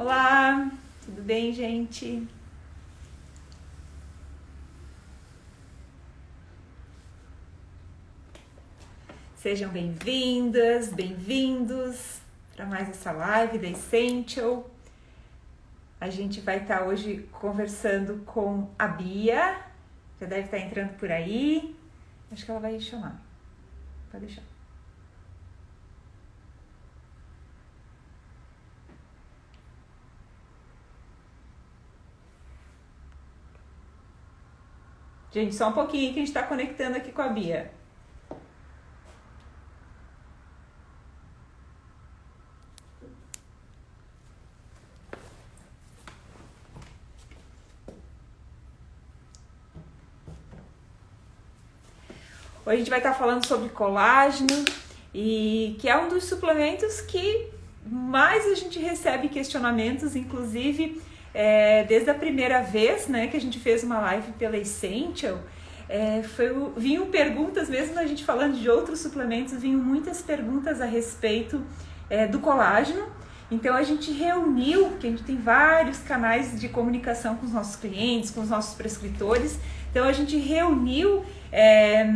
Olá, tudo bem, gente? Sejam bem-vindas, bem-vindos para mais essa live da Essential. A gente vai estar hoje conversando com a Bia, já deve estar entrando por aí. Acho que ela vai chamar. Pode deixar. Gente, só um pouquinho que a gente está conectando aqui com a Bia. Hoje a gente vai estar falando sobre colágeno e que é um dos suplementos que mais a gente recebe questionamentos, inclusive é, desde a primeira vez né, que a gente fez uma live pela Essential, é, foi, vinham perguntas, mesmo a gente falando de outros suplementos, vinham muitas perguntas a respeito é, do colágeno. Então a gente reuniu, que a gente tem vários canais de comunicação com os nossos clientes, com os nossos prescritores. Então a gente reuniu é,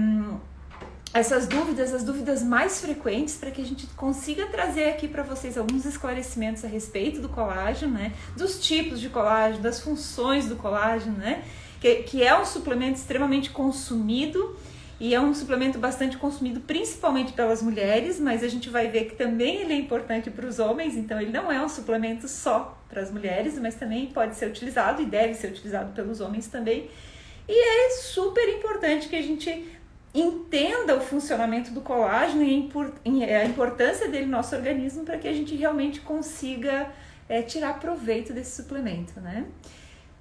essas dúvidas, as dúvidas mais frequentes, para que a gente consiga trazer aqui para vocês alguns esclarecimentos a respeito do colágeno, né? Dos tipos de colágeno, das funções do colágeno, né? Que, que é um suplemento extremamente consumido e é um suplemento bastante consumido principalmente pelas mulheres, mas a gente vai ver que também ele é importante para os homens, então ele não é um suplemento só para as mulheres, mas também pode ser utilizado e deve ser utilizado pelos homens também. E é super importante que a gente entenda o funcionamento do colágeno e a importância dele no nosso organismo para que a gente realmente consiga é, tirar proveito desse suplemento, né?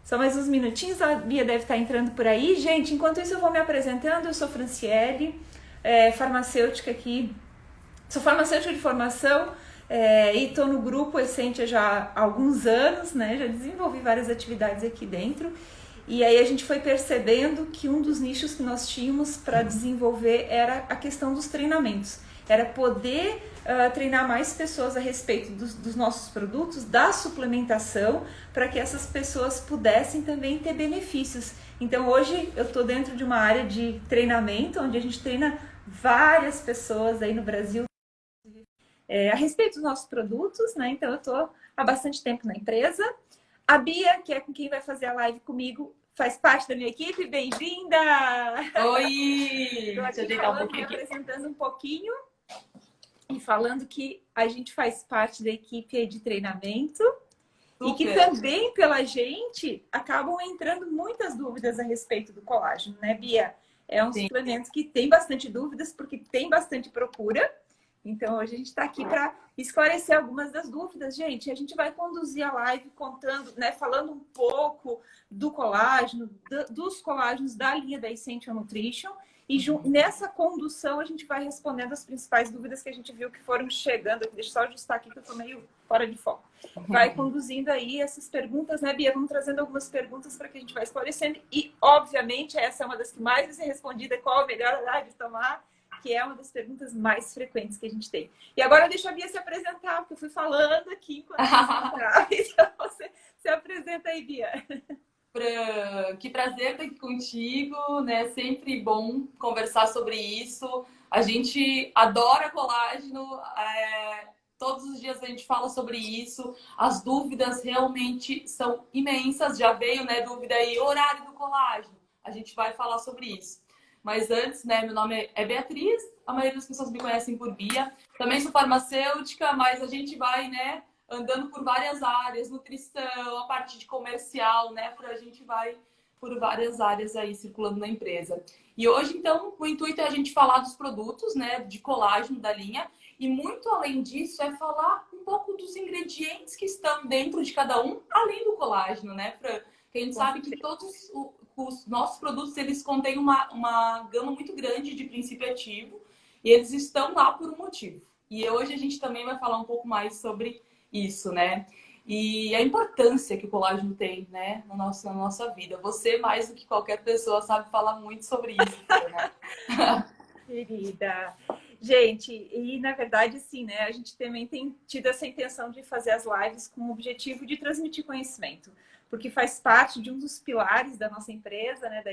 Só mais uns minutinhos, a Bia deve estar entrando por aí. Gente, enquanto isso eu vou me apresentando, eu sou Franciele, é, farmacêutica aqui, sou farmacêutica de formação é, e estou no grupo Essentia já há alguns anos, né? Já desenvolvi várias atividades aqui dentro e aí a gente foi percebendo que um dos nichos que nós tínhamos para desenvolver era a questão dos treinamentos. Era poder uh, treinar mais pessoas a respeito dos, dos nossos produtos, da suplementação, para que essas pessoas pudessem também ter benefícios. Então hoje eu estou dentro de uma área de treinamento, onde a gente treina várias pessoas aí no Brasil é, a respeito dos nossos produtos, né? Então eu estou há bastante tempo na empresa a Bia, que é com quem vai fazer a live comigo, faz parte da minha equipe. Bem-vinda! Oi! Estou aqui falando, um me apresentando um pouquinho e falando que a gente faz parte da equipe de treinamento Super. e que também pela gente acabam entrando muitas dúvidas a respeito do colágeno, né, Bia? É um Sim. suplemento que tem bastante dúvidas porque tem bastante procura. Então, hoje a gente está aqui para esclarecer algumas das dúvidas. Gente, a gente vai conduzir a live contando, né, falando um pouco do colágeno, do, dos colágenos da linha da Essential Nutrition. E nessa condução a gente vai respondendo as principais dúvidas que a gente viu que foram chegando. Deixa eu só ajustar aqui que eu estou meio fora de foco. Vai conduzindo aí essas perguntas, né, Bia? Vamos trazendo algumas perguntas para que a gente vá esclarecendo. E, obviamente, essa é uma das que mais vai ser respondida, qual a melhor hora de tomar que é uma das perguntas mais frequentes que a gente tem. E agora deixa a Bia se apresentar, porque eu fui falando aqui enquanto Então você se apresenta aí, Bia. Pra... Que prazer estar aqui contigo, né? Sempre bom conversar sobre isso. A gente adora colágeno, é... todos os dias a gente fala sobre isso. As dúvidas realmente são imensas. Já veio, né, dúvida aí, horário do colágeno. A gente vai falar sobre isso. Mas antes, né, meu nome é Beatriz, a maioria das pessoas me conhecem por Bia. Também sou farmacêutica, mas a gente vai, né, andando por várias áreas, nutrição, a parte de comercial, né, para a gente vai por várias áreas aí circulando na empresa. E hoje, então, o intuito é a gente falar dos produtos, né, de colágeno da linha. E muito além disso, é falar um pouco dos ingredientes que estão dentro de cada um, além do colágeno, né? Pra, que a gente sabe que todos os nossos produtos eles contêm uma, uma gama muito grande de princípio ativo e eles estão lá por um motivo. E hoje a gente também vai falar um pouco mais sobre isso, né? E a importância que o colágeno tem, né, na nossa, na nossa vida. Você, mais do que qualquer pessoa, sabe falar muito sobre isso, né? Querida. Gente, e na verdade, sim, né? A gente também tem tido essa intenção de fazer as lives com o objetivo de transmitir conhecimento, porque faz parte de um dos pilares da nossa empresa, né? Da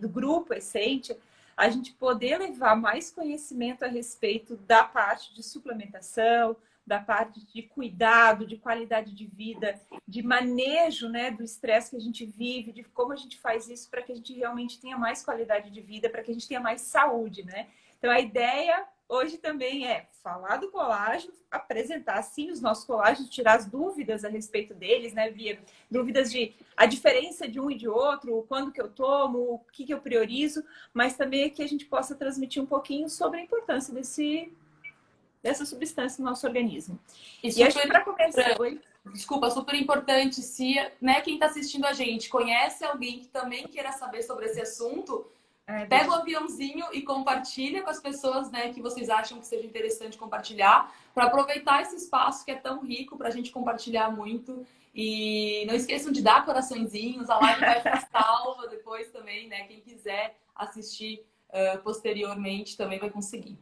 do grupo Essente, a gente poder levar mais conhecimento a respeito da parte de suplementação, da parte de cuidado, de qualidade de vida, de manejo né, do estresse que a gente vive, de como a gente faz isso para que a gente realmente tenha mais qualidade de vida, para que a gente tenha mais saúde, né? Então a ideia hoje também é falar do colágeno, apresentar sim os nossos colágenos, tirar as dúvidas a respeito deles, né, Via? Dúvidas de a diferença de um e de outro, quando que eu tomo, o que, que eu priorizo, mas também que a gente possa transmitir um pouquinho sobre a importância desse dessa substância no nosso organismo. E, e acho que para começar... Desculpa, super importante. Se né, quem está assistindo a gente conhece alguém que também queira saber sobre esse assunto, é, pega o aviãozinho e compartilha com as pessoas né, que vocês acham que seja interessante compartilhar, para aproveitar esse espaço que é tão rico para a gente compartilhar muito. E não esqueçam de dar coraçõezinhos, a live vai ficar salva depois também, né? Quem quiser assistir uh, posteriormente também vai conseguir.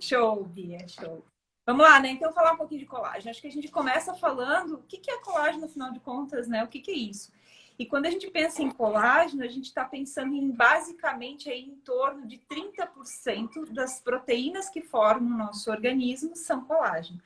Show, Bia, show. Vamos lá, né? Então, falar um pouquinho de colágeno. Acho que a gente começa falando o que é colágeno, afinal de contas, né? O que é isso? E quando a gente pensa em colágeno, a gente está pensando em basicamente aí, em torno de 30% das proteínas que formam o nosso organismo são colágeno.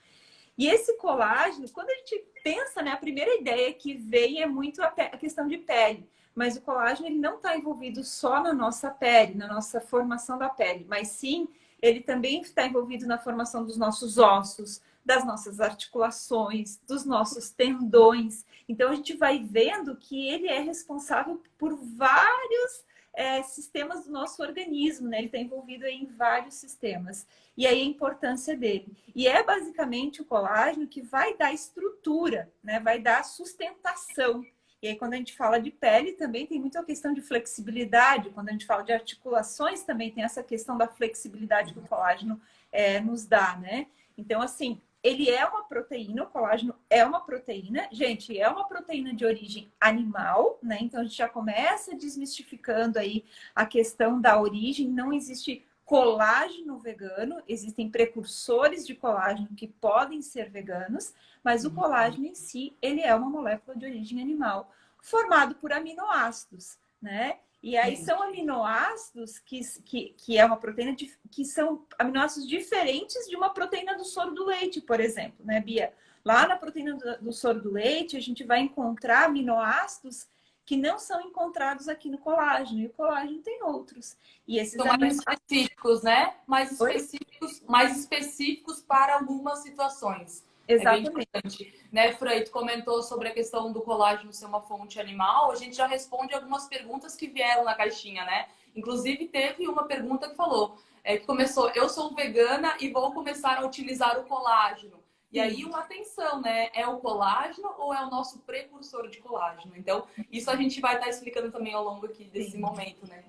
E esse colágeno, quando a gente pensa, né, a primeira ideia que vem é muito a, a questão de pele. Mas o colágeno ele não está envolvido só na nossa pele, na nossa formação da pele, mas sim ele também está envolvido na formação dos nossos ossos, das nossas articulações, dos nossos tendões. Então, a gente vai vendo que ele é responsável por vários é, sistemas do nosso organismo, né? Ele está envolvido em vários sistemas. E aí a importância dele. E é basicamente o colágeno que vai dar estrutura, né? Vai dar sustentação e aí, quando a gente fala de pele, também tem muito a questão de flexibilidade. Quando a gente fala de articulações, também tem essa questão da flexibilidade que o colágeno é, nos dá, né? Então, assim, ele é uma proteína, o colágeno é uma proteína. Gente, é uma proteína de origem animal, né? Então, a gente já começa desmistificando aí a questão da origem. Não existe colágeno vegano, existem precursores de colágeno que podem ser veganos, mas o uhum. colágeno em si, ele é uma molécula de origem animal, formado por aminoácidos, né? E aí são aminoácidos que, que, que é uma proteína de, que são aminoácidos diferentes de uma proteína do soro do leite, por exemplo, né, Bia? Lá na proteína do, do soro do leite, a gente vai encontrar aminoácidos que não são encontrados aqui no colágeno. E o colágeno tem outros. E esses são mais específicos, né? Mais específicos, mais específicos para algumas situações. Exatamente. É né, Frei, tu comentou sobre a questão do colágeno ser uma fonte animal. A gente já responde algumas perguntas que vieram na caixinha, né? Inclusive, teve uma pergunta que falou, é, que começou, eu sou vegana e vou começar a utilizar o colágeno. E aí, uma atenção, né? É o colágeno ou é o nosso precursor de colágeno? Então, isso a gente vai estar explicando também ao longo aqui desse Sim. momento, né?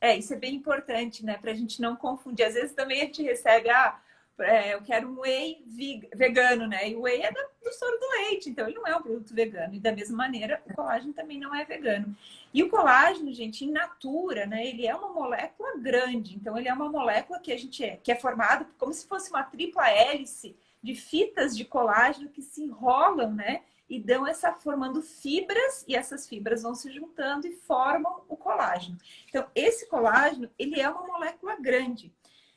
É, isso é bem importante, né? Para a gente não confundir. Às vezes também a gente recebe, ah, é, eu quero um whey vegano, né? E o whey é do soro do leite, então ele não é um produto vegano. E da mesma maneira, o colágeno também não é vegano. E o colágeno, gente, in natura, né? Ele é uma molécula grande. Então, ele é uma molécula que a gente é, que é formado como se fosse uma tripla hélice de fitas de colágeno que se enrolam, né? E dão essa formando fibras e essas fibras vão se juntando e formam o colágeno. Então, esse colágeno, ele é uma molécula grande,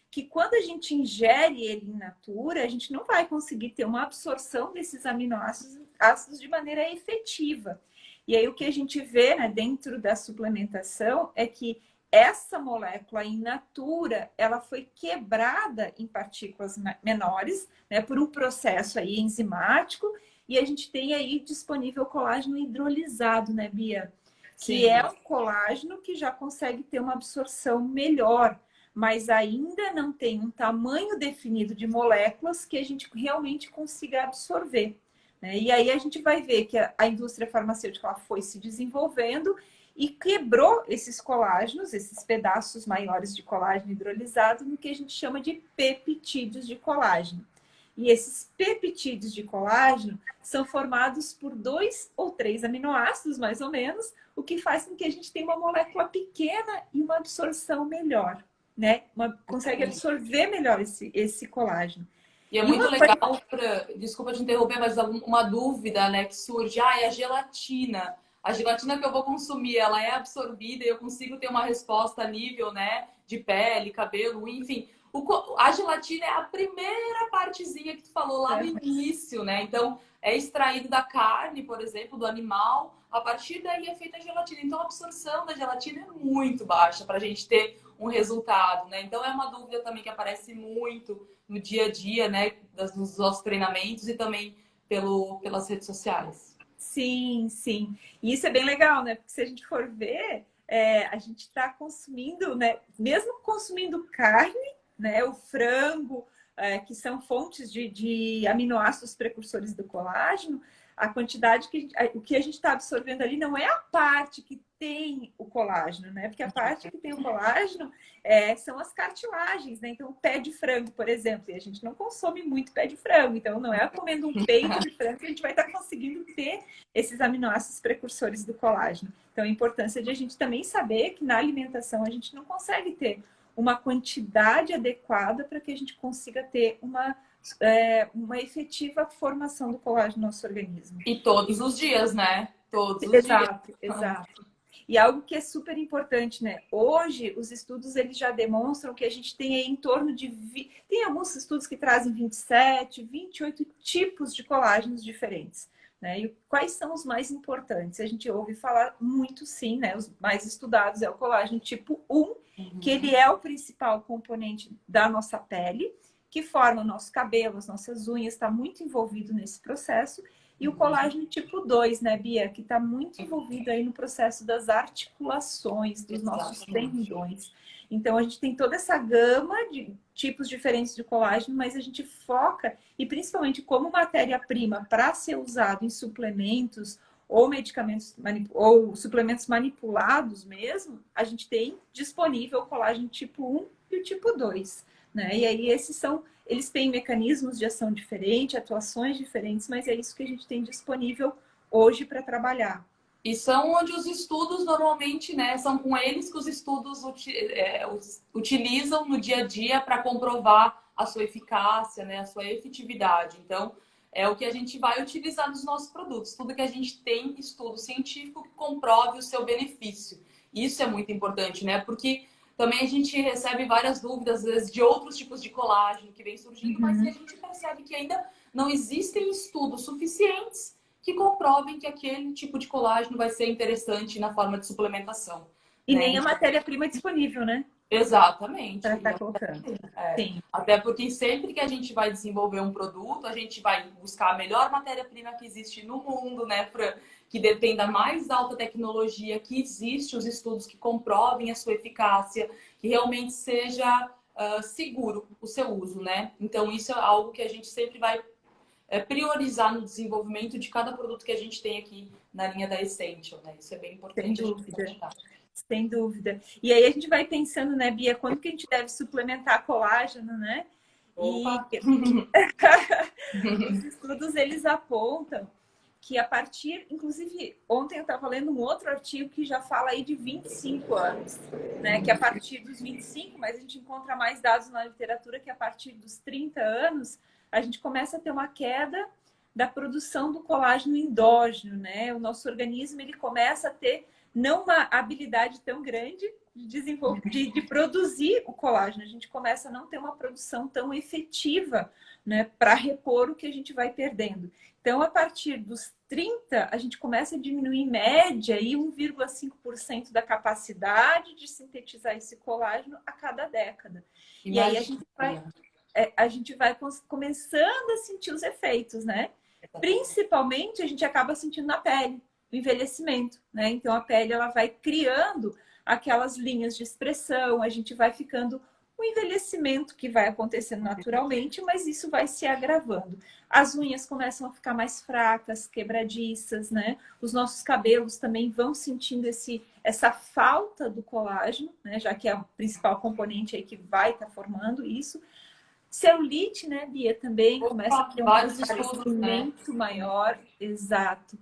que quando a gente ingere ele in natura, a gente não vai conseguir ter uma absorção desses aminoácidos ácidos de maneira efetiva. E aí o que a gente vê né, dentro da suplementação é que essa molécula in natura, ela foi quebrada em partículas menores, né, por um processo aí enzimático, e a gente tem aí disponível colágeno hidrolisado, né, Bia? Sim. Que é o colágeno que já consegue ter uma absorção melhor, mas ainda não tem um tamanho definido de moléculas que a gente realmente consiga absorver. Né? E aí a gente vai ver que a, a indústria farmacêutica foi se desenvolvendo e quebrou esses colágenos, esses pedaços maiores de colágeno hidrolisado, no que a gente chama de peptídeos de colágeno. E esses peptídeos de colágeno são formados por dois ou três aminoácidos, mais ou menos, o que faz com que a gente tenha uma molécula pequena e uma absorção melhor. Né? Uma, consegue absorver melhor esse, esse colágeno. E é muito e legal, pra, desculpa te interromper, mas uma dúvida né, que surge, ah, é a gelatina. A gelatina que eu vou consumir, ela é absorvida e eu consigo ter uma resposta a nível né, de pele, cabelo, enfim. O, a gelatina é a primeira partezinha que tu falou lá no é. início, né? Então, é extraído da carne, por exemplo, do animal. A partir daí é feita a gelatina. Então, a absorção da gelatina é muito baixa para a gente ter um resultado, né? Então, é uma dúvida também que aparece muito no dia a dia, né? Dos nossos treinamentos e também pelo, pelas redes sociais. Sim, sim. E isso é bem legal, né? Porque se a gente for ver, é, a gente está consumindo, né? Mesmo consumindo carne, né? O frango, é, que são fontes de, de, aminoácidos precursores do colágeno, a quantidade que o que a gente está absorvendo ali não é a parte que tem o colágeno, né? Porque a parte que tem o colágeno é, são as cartilagens, né? Então, o pé de frango, por exemplo, e a gente não consome muito pé de frango, então não é comendo um peito de frango que a gente vai estar tá conseguindo ter esses aminoácidos precursores do colágeno. Então, a importância de a gente também saber que na alimentação a gente não consegue ter uma quantidade adequada para que a gente consiga ter uma, é, uma efetiva formação do colágeno no nosso organismo. E todos os dias, né? Todos os exato, dias. Exato, E algo que é super importante, né? Hoje, os estudos eles já demonstram que a gente tem em torno de... Vi... Tem alguns estudos que trazem 27, 28 tipos de colágenos diferentes. Né? E quais são os mais importantes? A gente ouve falar muito sim, né? Os mais estudados é o colágeno tipo 1, uhum. que ele é o principal componente da nossa pele, que forma o nosso cabelo, as nossas unhas, está muito envolvido nesse processo. E o uhum. colágeno tipo 2, né, Bia? Que está muito envolvido aí no processo das articulações dos nossos tendões. Então, a gente tem toda essa gama de tipos diferentes de colágeno, mas a gente foca, e principalmente como matéria-prima para ser usado em suplementos ou medicamentos ou suplementos manipulados mesmo, a gente tem disponível o colágeno tipo 1 e o tipo 2. Né? E aí esses são, eles têm mecanismos de ação diferentes, atuações diferentes, mas é isso que a gente tem disponível hoje para trabalhar. E são onde os estudos normalmente, né, são com eles que os estudos é, utilizam no dia a dia para comprovar a sua eficácia, né, a sua efetividade. Então, é o que a gente vai utilizar nos nossos produtos. Tudo que a gente tem estudo científico que comprove o seu benefício. Isso é muito importante, né? Porque também a gente recebe várias dúvidas, às vezes, de outros tipos de colágeno que vem surgindo, uhum. mas a gente percebe que ainda não existem estudos suficientes que comprovem que aquele tipo de colágeno vai ser interessante na forma de suplementação. E né? nem a matéria-prima disponível, né? Exatamente. Para estar colocando. É. Sim. Até porque sempre que a gente vai desenvolver um produto, a gente vai buscar a melhor matéria-prima que existe no mundo, né, Fran? Que dependa da mais alta tecnologia, que existe os estudos que comprovem a sua eficácia, que realmente seja uh, seguro o seu uso, né? Então, isso é algo que a gente sempre vai é, priorizar no desenvolvimento de cada produto que a gente tem aqui na linha da Essential, né? Isso é bem importante. Sem dúvida. Sem dúvida. E aí a gente vai pensando, né, Bia, quando que a gente deve suplementar colágeno, né? Opa. E os estudos, eles apontam que a partir, inclusive, ontem eu estava lendo um outro artigo que já fala aí de 25 anos, né? Que a partir dos 25, mas a gente encontra mais dados na literatura que a partir dos 30 anos, a gente começa a ter uma queda da produção do colágeno endógeno, né? O nosso organismo ele começa a ter não uma habilidade tão grande de desenvolver, de, de produzir o colágeno. A gente começa a não ter uma produção tão efetiva, né, para repor o que a gente vai perdendo. Então, a partir dos 30, a gente começa a diminuir em média 1,5% da capacidade de sintetizar esse colágeno a cada década. Imagina. E aí a gente vai é, a gente vai começando a sentir os efeitos, né? Principalmente a gente acaba sentindo na pele, o envelhecimento, né? Então a pele ela vai criando aquelas linhas de expressão, a gente vai ficando o envelhecimento que vai acontecendo naturalmente, mas isso vai se agravando. As unhas começam a ficar mais fracas, quebradiças, né? Os nossos cabelos também vão sentindo esse, essa falta do colágeno, né? Já que é o principal componente aí que vai estar tá formando isso. Celulite, né, Bia, também começa a ter um aparecimento né? maior. Exato.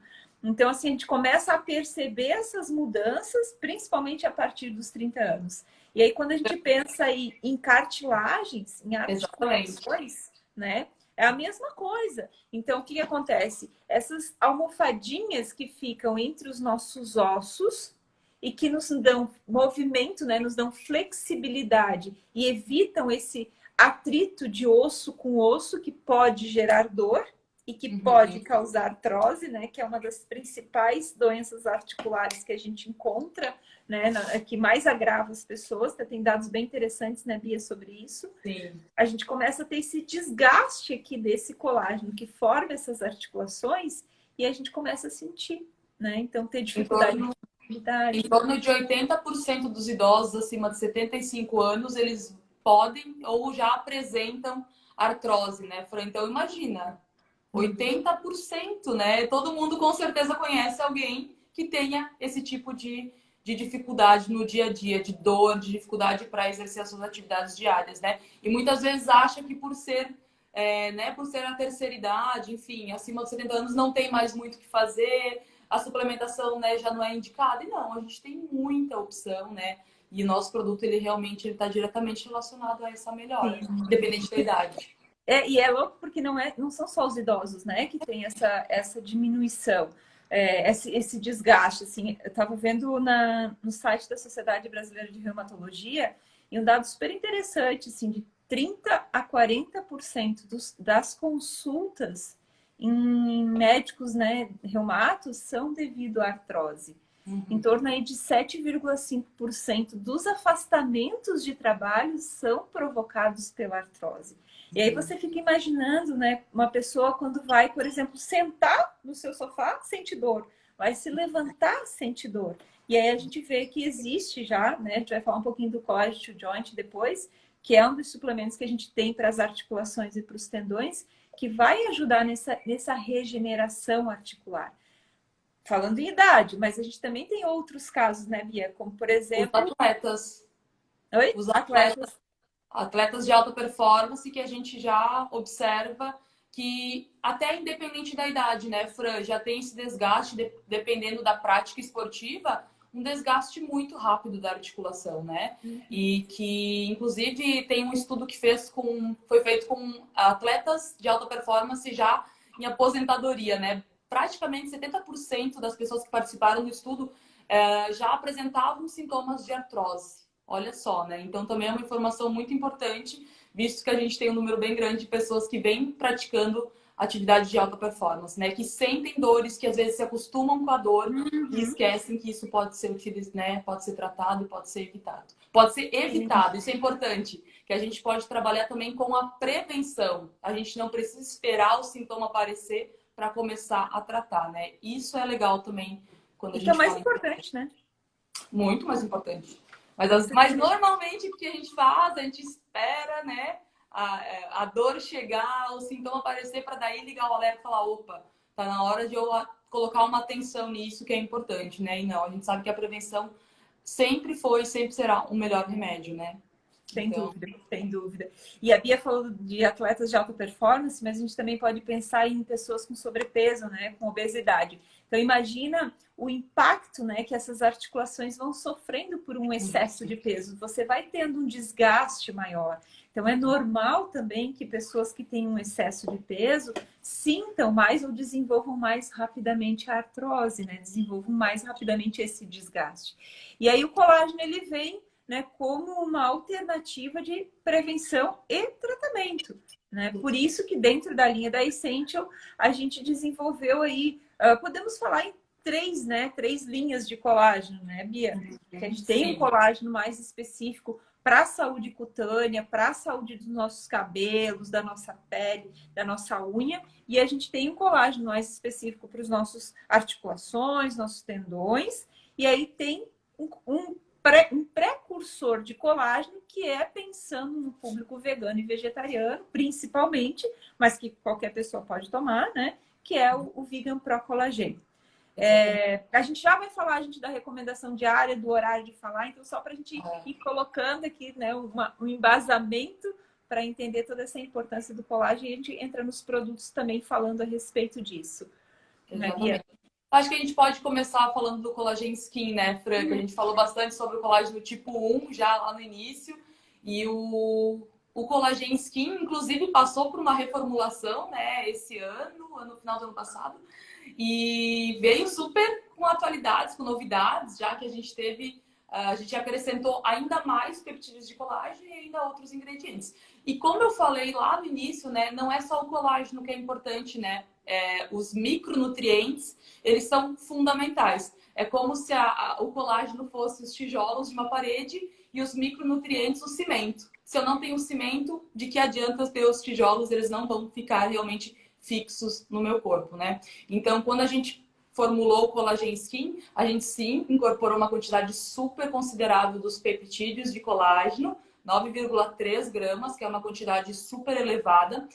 Então, assim, a gente começa a perceber essas mudanças, principalmente a partir dos 30 anos. E aí, quando a gente pensa aí em cartilagens, em articulações, né? É a mesma coisa. Então, o que, que acontece? Essas almofadinhas que ficam entre os nossos ossos e que nos dão movimento, né? Nos dão flexibilidade e evitam esse atrito de osso com osso que pode gerar dor e que uhum. pode causar artrose, né? Que é uma das principais doenças articulares que a gente encontra, né? Na, que mais agrava as pessoas. Tem dados bem interessantes, né, Bia, sobre isso. Sim. A gente começa a ter esse desgaste aqui desse colágeno que forma essas articulações e a gente começa a sentir, né? Então, ter dificuldade. Em torno, em torno de 80% dos idosos acima de 75 anos, eles podem ou já apresentam artrose, né? Então, imagina, 80%, né? Todo mundo com certeza conhece alguém que tenha esse tipo de, de dificuldade no dia a dia, de dor, de dificuldade para exercer as suas atividades diárias, né? E muitas vezes acha que por ser, é, né, por ser a terceira idade, enfim, acima dos 70 anos, não tem mais muito o que fazer, a suplementação né, já não é indicada. E não, a gente tem muita opção, né? E o nosso produto, ele realmente está diretamente relacionado a essa melhora, Sim. independente da idade. É, e é louco porque não, é, não são só os idosos, né, que tem essa, essa diminuição, é, esse, esse desgaste, assim. Eu estava vendo na, no site da Sociedade Brasileira de Reumatologia e um dado super interessante, assim, de 30 a 40% dos, das consultas em médicos, né, reumatos são devido à artrose. Uhum. Em torno aí de 7,5% dos afastamentos de trabalho são provocados pela artrose. E aí você fica imaginando, né, uma pessoa quando vai, por exemplo, sentar no seu sofá, sente dor, vai se levantar, sente dor. E aí a gente vê que existe já, né, a gente vai falar um pouquinho do collagen to joint depois, que é um dos suplementos que a gente tem para as articulações e para os tendões, que vai ajudar nessa, nessa regeneração articular falando em idade, mas a gente também tem outros casos, né, Bia? Como, por exemplo... Os atletas. Oi? Os atletas. Atletas de alta performance que a gente já observa que até independente da idade, né, Fran, já tem esse desgaste, de, dependendo da prática esportiva, um desgaste muito rápido da articulação, né? Uhum. E que, inclusive, tem um estudo que fez com, foi feito com atletas de alta performance já em aposentadoria, né? praticamente 70% das pessoas que participaram do estudo é, já apresentavam sintomas de artrose. Olha só, né? Então também é uma informação muito importante, visto que a gente tem um número bem grande de pessoas que vêm praticando atividade de alta performance, né? Que sentem dores, que às vezes se acostumam com a dor uhum. e esquecem que isso pode ser utilizado, né? Pode ser tratado pode ser evitado. Pode ser evitado, isso é importante, que a gente pode trabalhar também com a prevenção. A gente não precisa esperar o sintoma aparecer para começar a tratar, né? Isso é legal também quando a gente. Isso é mais importante, né? Muito mais importante. Mas, as, mas normalmente o que a gente faz, a gente espera, né? A, a dor chegar, o sintoma aparecer para daí ligar o alerta e falar, opa, tá na hora de eu colocar uma atenção nisso que é importante, né? E não, a gente sabe que a prevenção sempre foi, sempre será o melhor remédio, né? Sem então... dúvida, sem dúvida. E a Bia falou de atletas de alta performance, mas a gente também pode pensar em pessoas com sobrepeso, né, com obesidade. Então imagina o impacto, né, que essas articulações vão sofrendo por um excesso de peso. Você vai tendo um desgaste maior. Então é normal também que pessoas que têm um excesso de peso sintam mais ou desenvolvam mais rapidamente a artrose, né? Desenvolvam mais rapidamente esse desgaste. E aí o colágeno ele vem né, como uma alternativa de prevenção e tratamento. Né? Por isso que dentro da linha da Essential a gente desenvolveu aí, uh, podemos falar em três, né, três linhas de colágeno, né, Bia? Que a gente tem um colágeno mais específico para a saúde cutânea, para a saúde dos nossos cabelos, da nossa pele, da nossa unha, e a gente tem um colágeno mais específico para os nossos articulações, nossos tendões, e aí tem um, um pré, um precursor de colágeno que é pensando no público vegano e vegetariano, principalmente, mas que qualquer pessoa pode tomar, né? Que é o, o Vegan Pro Colagênio. É, a gente já vai falar, a gente, da recomendação diária, do horário de falar, então só para a gente ir colocando aqui né, uma, um embasamento para entender toda essa importância do colágeno e a gente entra nos produtos também falando a respeito disso. Né, Acho que a gente pode começar falando do colágeno skin, né, Fran? Que a gente falou bastante sobre o colágeno tipo 1 já lá no início. E o, o colágeno skin, inclusive, passou por uma reformulação, né, esse ano, no final do ano passado. E veio super com atualidades, com novidades, já que a gente teve a gente acrescentou ainda mais peptídeos de colágeno e ainda outros ingredientes. E como eu falei lá no início, né, não é só o colágeno que é importante, né? É, os micronutrientes, eles são fundamentais. É como se a, a, o colágeno fosse os tijolos de uma parede e os micronutrientes o cimento. Se eu não tenho cimento, de que adianta ter os tijolos? Eles não vão ficar realmente fixos no meu corpo, né? Então, quando a gente formulou o Collagen Skin, a gente sim incorporou uma quantidade super considerável dos peptídeos de colágeno, 9,3 gramas, que é uma quantidade super elevada.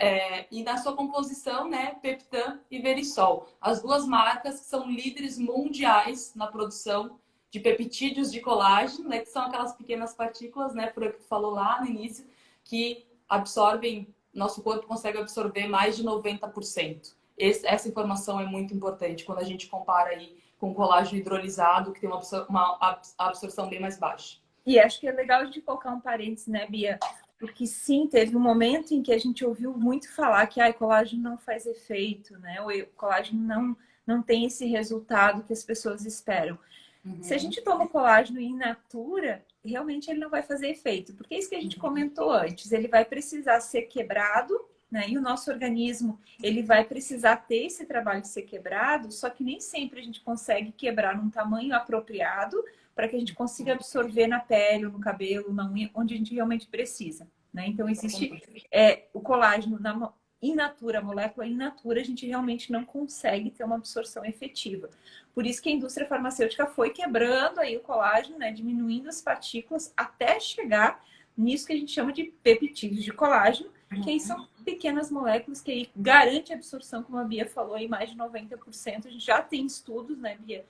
É, e na sua composição, né, Peptan e Verisol. As duas marcas que são líderes mundiais na produção de peptídeos de colágeno, né, que são aquelas pequenas partículas, né, por que tu falou lá no início, que absorvem, nosso corpo consegue absorver mais de 90%. Esse, essa informação é muito importante quando a gente compara aí com colágeno hidrolisado, que tem uma, absor uma absorção bem mais baixa. E acho que é legal a gente colocar um parênteses, né, Bia? Porque sim, teve um momento em que a gente ouviu muito falar que ah, colágeno não faz efeito, né? O colágeno não, não tem esse resultado que as pessoas esperam. Uhum. Se a gente toma colágeno in natura, realmente ele não vai fazer efeito. Porque é isso que a gente uhum. comentou antes. Ele vai precisar ser quebrado né? E o nosso organismo, ele vai precisar ter esse trabalho de ser quebrado, só que nem sempre a gente consegue quebrar num tamanho apropriado para que a gente consiga absorver na pele, no cabelo, na unha, onde a gente realmente precisa. Né? Então, existe é, o colágeno na in natura, a molécula in natura, a gente realmente não consegue ter uma absorção efetiva. Por isso que a indústria farmacêutica foi quebrando aí o colágeno, né? diminuindo as partículas até chegar nisso que a gente chama de peptídeos de colágeno, que aí são pequenas moléculas que aí garante a absorção, como a Bia falou, em mais de 90%. A gente já tem estudos, né, Bia,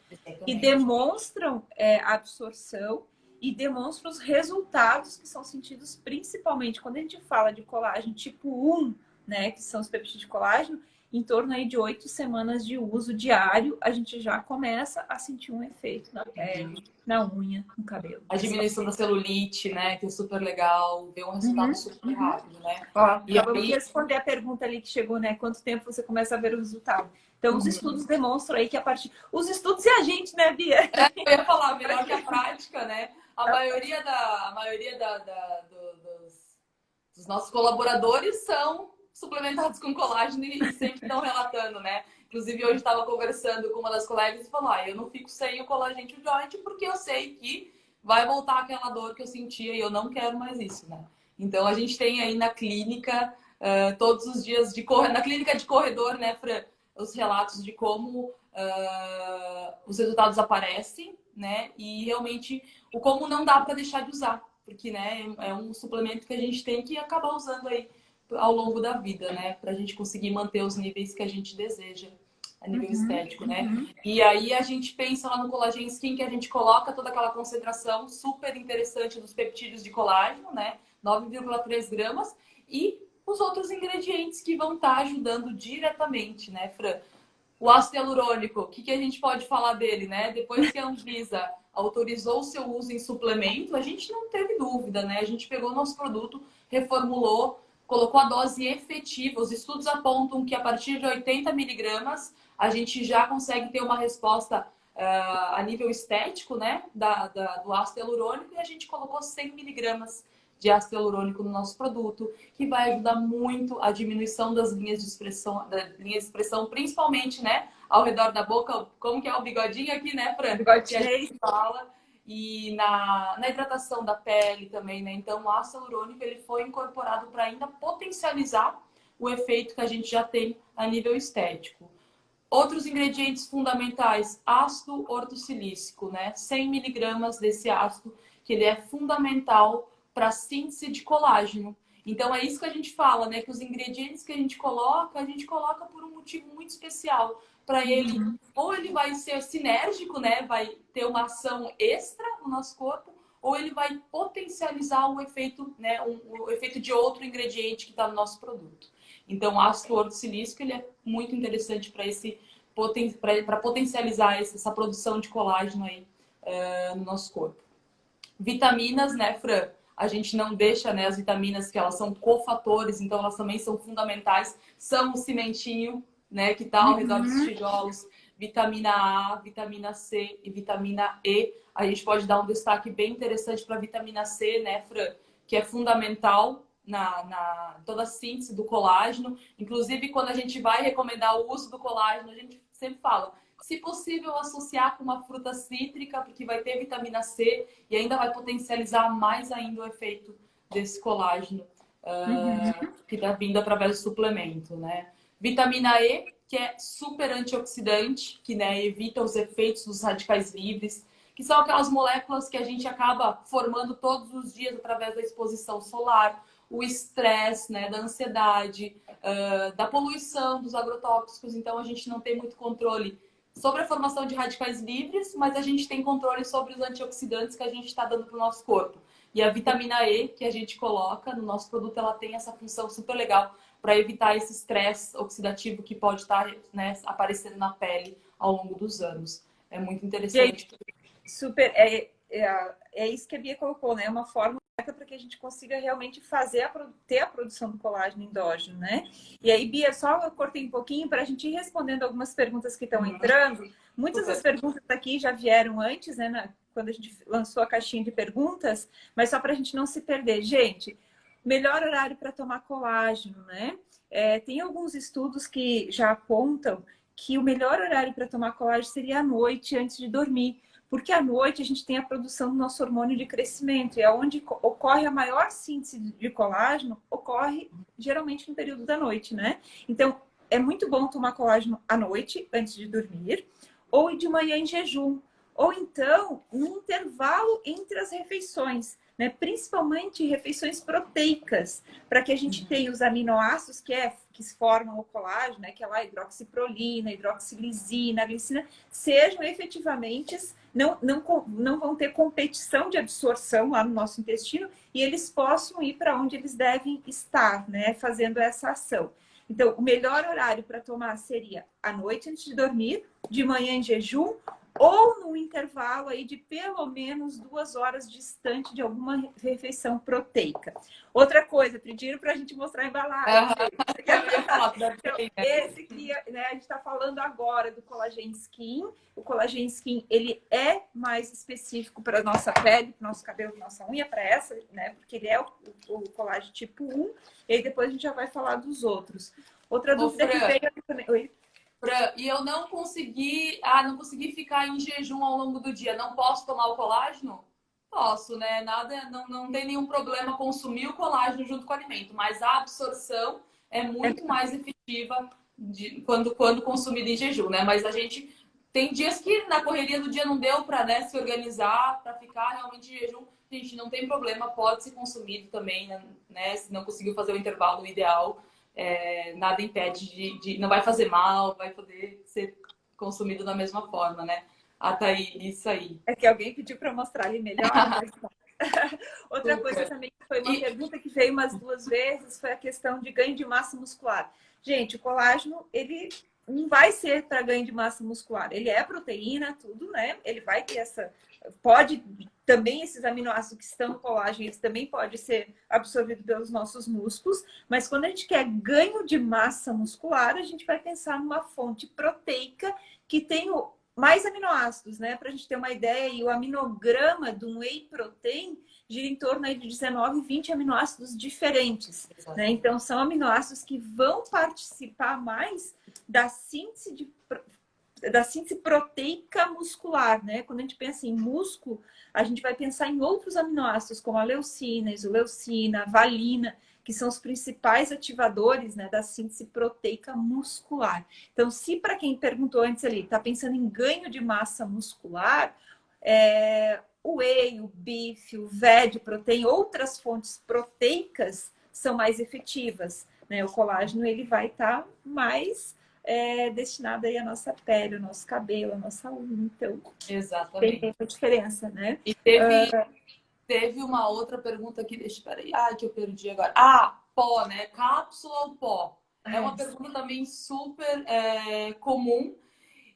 que demonstram é, a absorção e demonstram os resultados que são sentidos principalmente quando a gente fala de colágeno tipo 1, né, que são os peptídeos de colágeno, em torno aí de oito semanas de uso diário, a gente já começa a sentir um efeito na pele, na unha, no cabelo. A diminuição da celulite, né? Que é super legal, ver um resultado uhum, super uhum. rápido, né? Ó, e acabamos aí... de responder a pergunta ali que chegou, né? Quanto tempo você começa a ver o resultado? Então, os uhum. estudos demonstram aí que a partir... Os estudos e a gente, né, Bia? É, eu ia falar, melhor que a prática, né? A maioria, da, a maioria da, da do, dos, dos nossos colaboradores são suplementados com colágeno e sempre estão relatando, né? Inclusive, hoje estava conversando com uma das colegas e falou: ah, eu não fico sem o colágeno joint porque eu sei que vai voltar aquela dor que eu sentia e eu não quero mais isso, né? Então, a gente tem aí na clínica, uh, todos os dias de correr, na clínica de corredor, né, Fran, os relatos de como uh, os resultados aparecem, né? E realmente o como não dá para deixar de usar, porque, né, é um suplemento que a gente tem que acabar usando aí ao longo da vida, né? Para a gente conseguir manter os níveis que a gente deseja a nível uhum, estético, né? Uhum. E aí a gente pensa lá no colágeno skin que a gente coloca toda aquela concentração super interessante dos peptídeos de colágeno, né? 9,3 gramas e os outros ingredientes que vão estar tá ajudando diretamente, né, Fran? O ácido hialurônico, o que, que a gente pode falar dele, né? Depois que a Anvisa autorizou o seu uso em suplemento, a gente não teve dúvida, né? A gente pegou nosso produto, reformulou, colocou a dose efetiva. Os estudos apontam que a partir de 80 miligramas a gente já consegue ter uma resposta uh, a nível estético, né, da, da, do ácido hialurônico e a gente colocou 100 miligramas de ácido hialurônico no nosso produto, que vai ajudar muito a diminuição das linhas de expressão, da linha de expressão, principalmente, né, ao redor da boca, como que é o bigodinho aqui, né, Fran? Bigodinho. Que a gente fala e na, na hidratação da pele também, né? Então, o ácido hialurônico ele foi incorporado para ainda potencializar o efeito que a gente já tem a nível estético. Outros ingredientes fundamentais, ácido ortossilícico, né? 100 miligramas desse ácido, que ele é fundamental para síntese de colágeno. Então, é isso que a gente fala, né? Que os ingredientes que a gente coloca, a gente coloca por um motivo muito especial para ele, uhum. ou ele vai ser sinérgico, né? Vai ter uma ação extra no nosso corpo, ou ele vai potencializar o efeito, né? Um, o efeito de outro ingrediente que está no nosso produto. Então, o ácido ortossilícico ele é muito interessante para esse para potencializar essa produção de colágeno aí uh, no nosso corpo. Vitaminas, né, Fran? A gente não deixa né, as vitaminas que elas são cofatores, então elas também são fundamentais. São o cimentinho, né, que está ao redor dos uhum. tijolos. Vitamina A, vitamina C e vitamina E. A gente pode dar um destaque bem interessante para a vitamina C, né, Fran? Que é fundamental na, na toda a síntese do colágeno. Inclusive, quando a gente vai recomendar o uso do colágeno, a gente sempre fala, se possível, associar com uma fruta cítrica, porque vai ter vitamina C e ainda vai potencializar mais ainda o efeito desse colágeno uh, uhum. que está vindo através do suplemento, né? Vitamina E, que é super antioxidante, que né, evita os efeitos dos radicais livres, que são aquelas moléculas que a gente acaba formando todos os dias através da exposição solar, o estresse, né, da ansiedade, uh, da poluição dos agrotóxicos. Então, a gente não tem muito controle sobre a formação de radicais livres, mas a gente tem controle sobre os antioxidantes que a gente está dando para o nosso corpo. E a vitamina E que a gente coloca no nosso produto, ela tem essa função super legal para evitar esse estresse oxidativo que pode estar tá, né, aparecendo na pele ao longo dos anos. É muito interessante. super, é, é, é isso que a Bia colocou, né? É uma forma para que a gente consiga realmente fazer a, ter a produção do colágeno endógeno, né? E aí, Bia, só eu cortei um pouquinho para a gente ir respondendo algumas perguntas que estão uhum. entrando. Muitas das perguntas aqui já vieram antes, né? Na, quando a gente lançou a caixinha de perguntas, mas só para a gente não se perder. Gente, melhor horário para tomar colágeno, né? É, tem alguns estudos que já apontam que o melhor horário para tomar colágeno seria à noite, antes de dormir porque à noite a gente tem a produção do nosso hormônio de crescimento, e é onde ocorre a maior síntese de colágeno, ocorre geralmente no período da noite, né? Então, é muito bom tomar colágeno à noite, antes de dormir, ou de manhã em jejum, ou então no intervalo entre as refeições né? principalmente refeições proteicas, para que a gente uhum. tenha os aminoácidos que, é, que formam o colágeno, né? que é lá hidroxiprolina, hidroxilisina, glicina, sejam efetivamente, não, não, não vão ter competição de absorção lá no nosso intestino e eles possam ir para onde eles devem estar, né? fazendo essa ação. Então, o melhor horário para tomar seria à noite antes de dormir, de manhã em jejum ou intervalo aí de pelo menos duas horas distante de alguma refeição proteica. Outra coisa, pediram para a gente mostrar a embalagem. então, esse que né, a gente está falando agora do collagen skin. O collagen skin ele é mais específico para nossa pele, para nosso cabelo, nossa unha, para essa, né? Porque ele é o, o colágeno tipo 1. E aí depois a gente já vai falar dos outros. Outra dúvida que veio. Oi? Pra, e eu não consegui, ah, não consegui ficar em jejum ao longo do dia. Não posso tomar o colágeno? Posso, né? Nada, não, não tem nenhum problema consumir o colágeno junto com o alimento, mas a absorção é muito mais efetiva de, quando, quando consumido em jejum, né? Mas a gente tem dias que na correria do dia não deu para né, se organizar, para ficar realmente em jejum. Gente, não tem problema, pode ser consumido também, né? Se não conseguiu fazer o intervalo ideal é, nada impede de, de, Não vai fazer mal, vai poder ser consumido da mesma forma, né? Ah, tá aí, isso aí. É que alguém pediu para mostrar ali melhor. Outra coisa também que foi uma e... pergunta que veio umas duas vezes foi a questão de ganho de massa muscular. Gente, o colágeno, ele não vai ser para ganho de massa muscular. Ele é proteína, tudo, né? Ele vai ter essa pode também esses aminoácidos que estão no colágeno, eles também podem ser absorvidos pelos nossos músculos, mas quando a gente quer ganho de massa muscular, a gente vai pensar numa fonte proteica que tem mais aminoácidos, né? Para a gente ter uma ideia, e o aminograma de um whey protein gira em torno de 19, 20 aminoácidos diferentes. Né? Então, são aminoácidos que vão participar mais da síntese de da síntese proteica muscular, né? Quando a gente pensa em músculo, a gente vai pensar em outros aminoácidos, como a leucina, isoleucina, a valina, que são os principais ativadores né, da síntese proteica muscular. Então, se para quem perguntou antes ali, está pensando em ganho de massa muscular, é, o whey, o bife, o VED, proteína, outras fontes proteicas são mais efetivas. Né? O colágeno ele vai estar tá mais é destinada aí à nossa pele, ao nosso cabelo, à nossa unha. Então, Exatamente. tem essa diferença, né? E teve, uh... teve uma outra pergunta aqui, deixa eu peraí. Ah, que eu perdi agora. Ah, pó, né? Cápsula ou pó? É uma pergunta também super é, comum.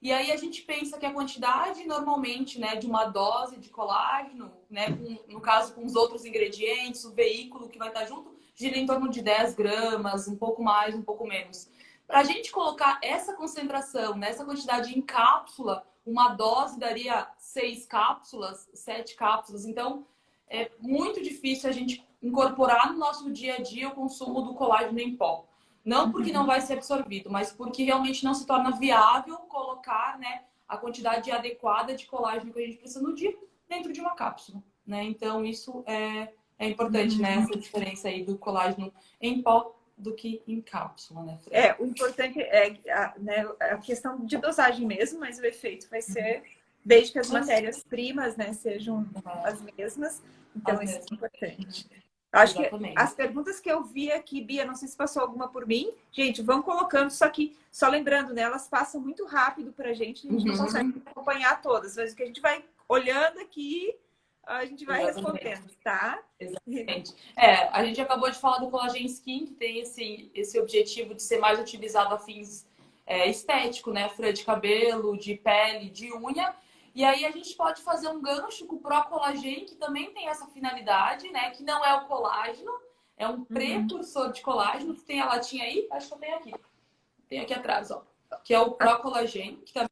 E aí a gente pensa que a quantidade normalmente, né, de uma dose de colágeno, né, com, no caso com os outros ingredientes, o veículo que vai estar junto, gira em torno de 10 gramas, um pouco mais, um pouco menos. Para a gente colocar essa concentração, nessa quantidade em cápsula, uma dose daria seis cápsulas, sete cápsulas. Então, é muito difícil a gente incorporar no nosso dia a dia o consumo do colágeno em pó. Não porque não vai ser absorvido, mas porque realmente não se torna viável colocar né, a quantidade adequada de colágeno que a gente precisa no dia dentro de uma cápsula. Né? Então, isso é, é importante, né? Essa diferença aí do colágeno em pó do que em cápsula, né? É, o importante é a, né, a questão de dosagem mesmo, mas o efeito vai ser desde que as matérias-primas né, sejam as mesmas. Então, isso é importante. Acho Exatamente. que as perguntas que eu vi aqui, Bia, não sei se passou alguma por mim. Gente, vão colocando, só que, só lembrando, né? Elas passam muito rápido para a gente, a gente uhum. não consegue acompanhar todas. Mas o que a gente vai olhando aqui, a gente vai Exatamente. respondendo, tá? Exatamente. É, a gente acabou de falar do Collagen Skin, que tem esse, esse objetivo de ser mais utilizado a fins é, estético, né? Fran de cabelo, de pele, de unha. E aí a gente pode fazer um gancho com o Pro Collagen, que também tem essa finalidade, né? Que não é o colágeno, é um uhum. precursor de colágeno. Tem a latinha aí? Acho que eu tenho aqui. Tem aqui atrás, ó. Que é o Pro Collagen, que também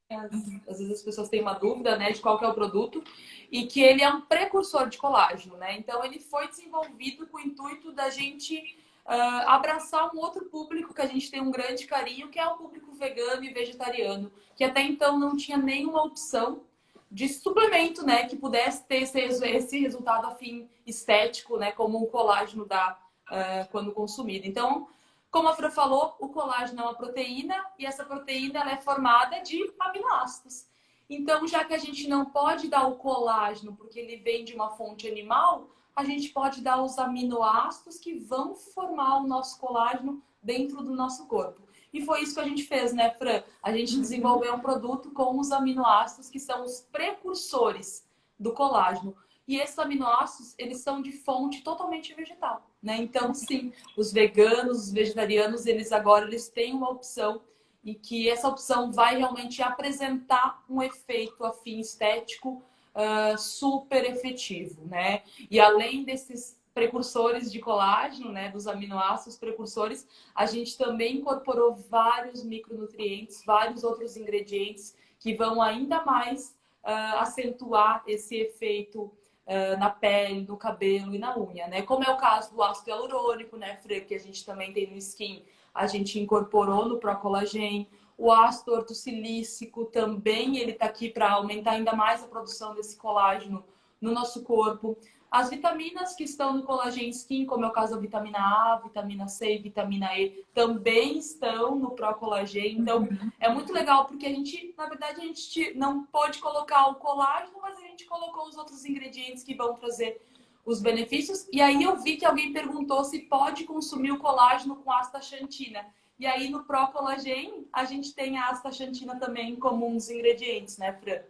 às vezes as pessoas têm uma dúvida, né, de qual é o produto, e que ele é um precursor de colágeno, né? Então ele foi desenvolvido com o intuito da gente uh, abraçar um outro público que a gente tem um grande carinho, que é o público vegano e vegetariano, que até então não tinha nenhuma opção de suplemento, né, que pudesse ter esse, esse resultado afim estético, né, como o colágeno dá uh, quando consumido. Então, como a Fran falou, o colágeno é uma proteína e essa proteína ela é formada de aminoácidos. Então, já que a gente não pode dar o colágeno porque ele vem de uma fonte animal, a gente pode dar os aminoácidos que vão formar o nosso colágeno dentro do nosso corpo. E foi isso que a gente fez, né, Fran? A gente desenvolveu um produto com os aminoácidos que são os precursores do colágeno. E esses aminoácidos, eles são de fonte totalmente vegetal, né? Então, sim, os veganos, os vegetarianos, eles agora eles têm uma opção e que essa opção vai realmente apresentar um efeito afim estético uh, super efetivo, né? E além desses precursores de colágeno, né, dos aminoácidos precursores, a gente também incorporou vários micronutrientes, vários outros ingredientes que vão ainda mais uh, acentuar esse efeito uh, na pele, no cabelo e na unha, né? Como é o caso do ácido hialurônico, né, Fre, que a gente também tem no skin, a gente incorporou no Procolagen. O ácido ortossilícico também, ele está aqui para aumentar ainda mais a produção desse colágeno no nosso corpo. As vitaminas que estão no Collagen Skin, como é o caso da vitamina A, vitamina C e vitamina E, também estão no Pro Collagen. Então, uhum. é muito legal porque a gente, na verdade, a gente não pode colocar o colágeno, mas a gente colocou os outros ingredientes que vão trazer os benefícios. E aí eu vi que alguém perguntou se pode consumir o colágeno com astaxantina. E aí no Pro Collagen, a gente tem a astaxantina também como um dos ingredientes, né, Fran?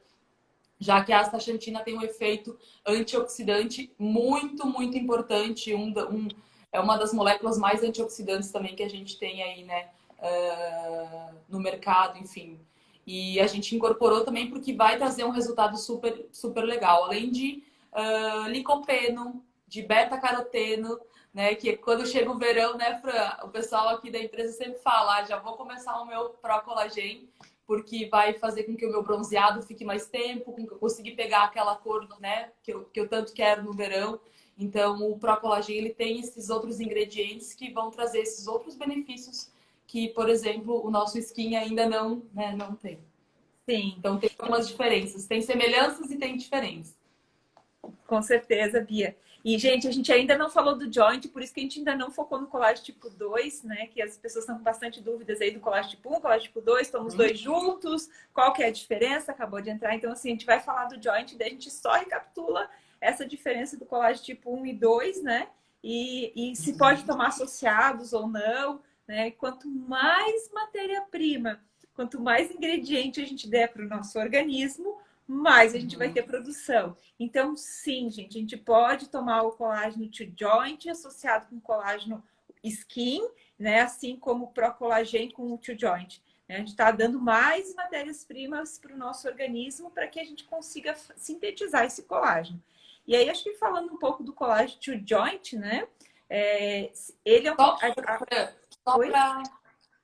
Já que a astaxantina tem um efeito antioxidante muito, muito importante. Um, um, é uma das moléculas mais antioxidantes também que a gente tem aí, né, uh, no mercado, enfim. E a gente incorporou também porque vai trazer um resultado super, super legal. Além de uh, licopeno, de beta-caroteno, né, que quando chega o verão, né, Fran, o pessoal aqui da empresa sempre fala, ah, já vou começar o meu Pro Collagen, porque vai fazer com que o meu bronzeado fique mais tempo, com que eu consiga pegar aquela cor né, que, eu, que eu tanto quero no verão. Então, o Pro Collagen ele tem esses outros ingredientes que vão trazer esses outros benefícios que, por exemplo, o nosso skin ainda não, né, não tem. Sim. Então, tem algumas diferenças. Tem semelhanças e tem diferenças. Com certeza, Bia. E, gente, a gente ainda não falou do joint, por isso que a gente ainda não focou no colágeno tipo 2, né? Que as pessoas estão com bastante dúvidas aí do colágeno tipo 1, colágeno tipo 2, estamos uhum. dois juntos, qual que é a diferença? Acabou de entrar. Então, assim, a gente vai falar do joint, daí a gente só recapitula essa diferença do colágeno tipo 1 e 2, né? E, e se uhum. pode tomar associados ou não, né? Quanto mais matéria-prima, quanto mais ingrediente a gente der para o nosso organismo, mais a gente vai ter produção. Então, sim, gente, a gente pode tomar o colágeno to joint associado com colágeno skin, né? Assim como o Procolagen com o to joint. A gente está dando mais matérias-primas para o nosso organismo para que a gente consiga sintetizar esse colágeno. E aí, acho que falando um pouco do colágeno to joint, né? É, ele é um. Só para.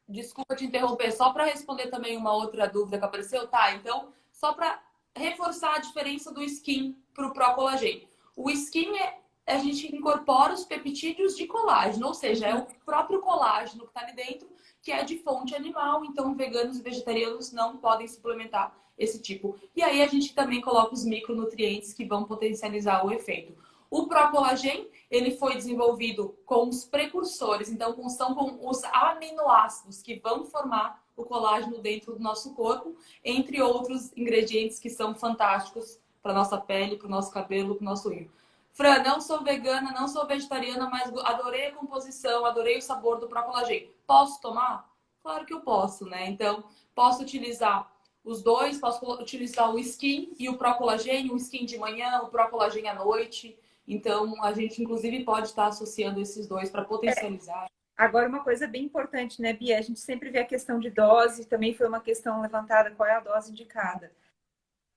Desculpa te interromper, só para responder também uma outra dúvida que apareceu, tá? Então, só para reforçar a diferença do skin para o pró-colagênio. O skin é a gente incorpora os peptídeos de colágeno, ou seja, é o próprio colágeno que está ali dentro, que é de fonte animal, então veganos e vegetarianos não podem suplementar esse tipo. E aí a gente também coloca os micronutrientes que vão potencializar o efeito. O Procolagen, ele foi desenvolvido com os precursores, então são com os aminoácidos que vão formar o colágeno dentro do nosso corpo, entre outros ingredientes que são fantásticos para nossa pele, para o nosso cabelo, para o nosso rio. Fran, não sou vegana, não sou vegetariana, mas adorei a composição, adorei o sabor do Procolagen. Posso tomar? Claro que eu posso, né? Então, posso utilizar os dois, posso utilizar o skin e o Procolagênio, o skin de manhã, o Procolagênio à noite. Então, a gente, inclusive, pode estar associando esses dois para potencializar. Agora, uma coisa bem importante, né, Bia? A gente sempre vê a questão de dose, também foi uma questão levantada, qual é a dose indicada.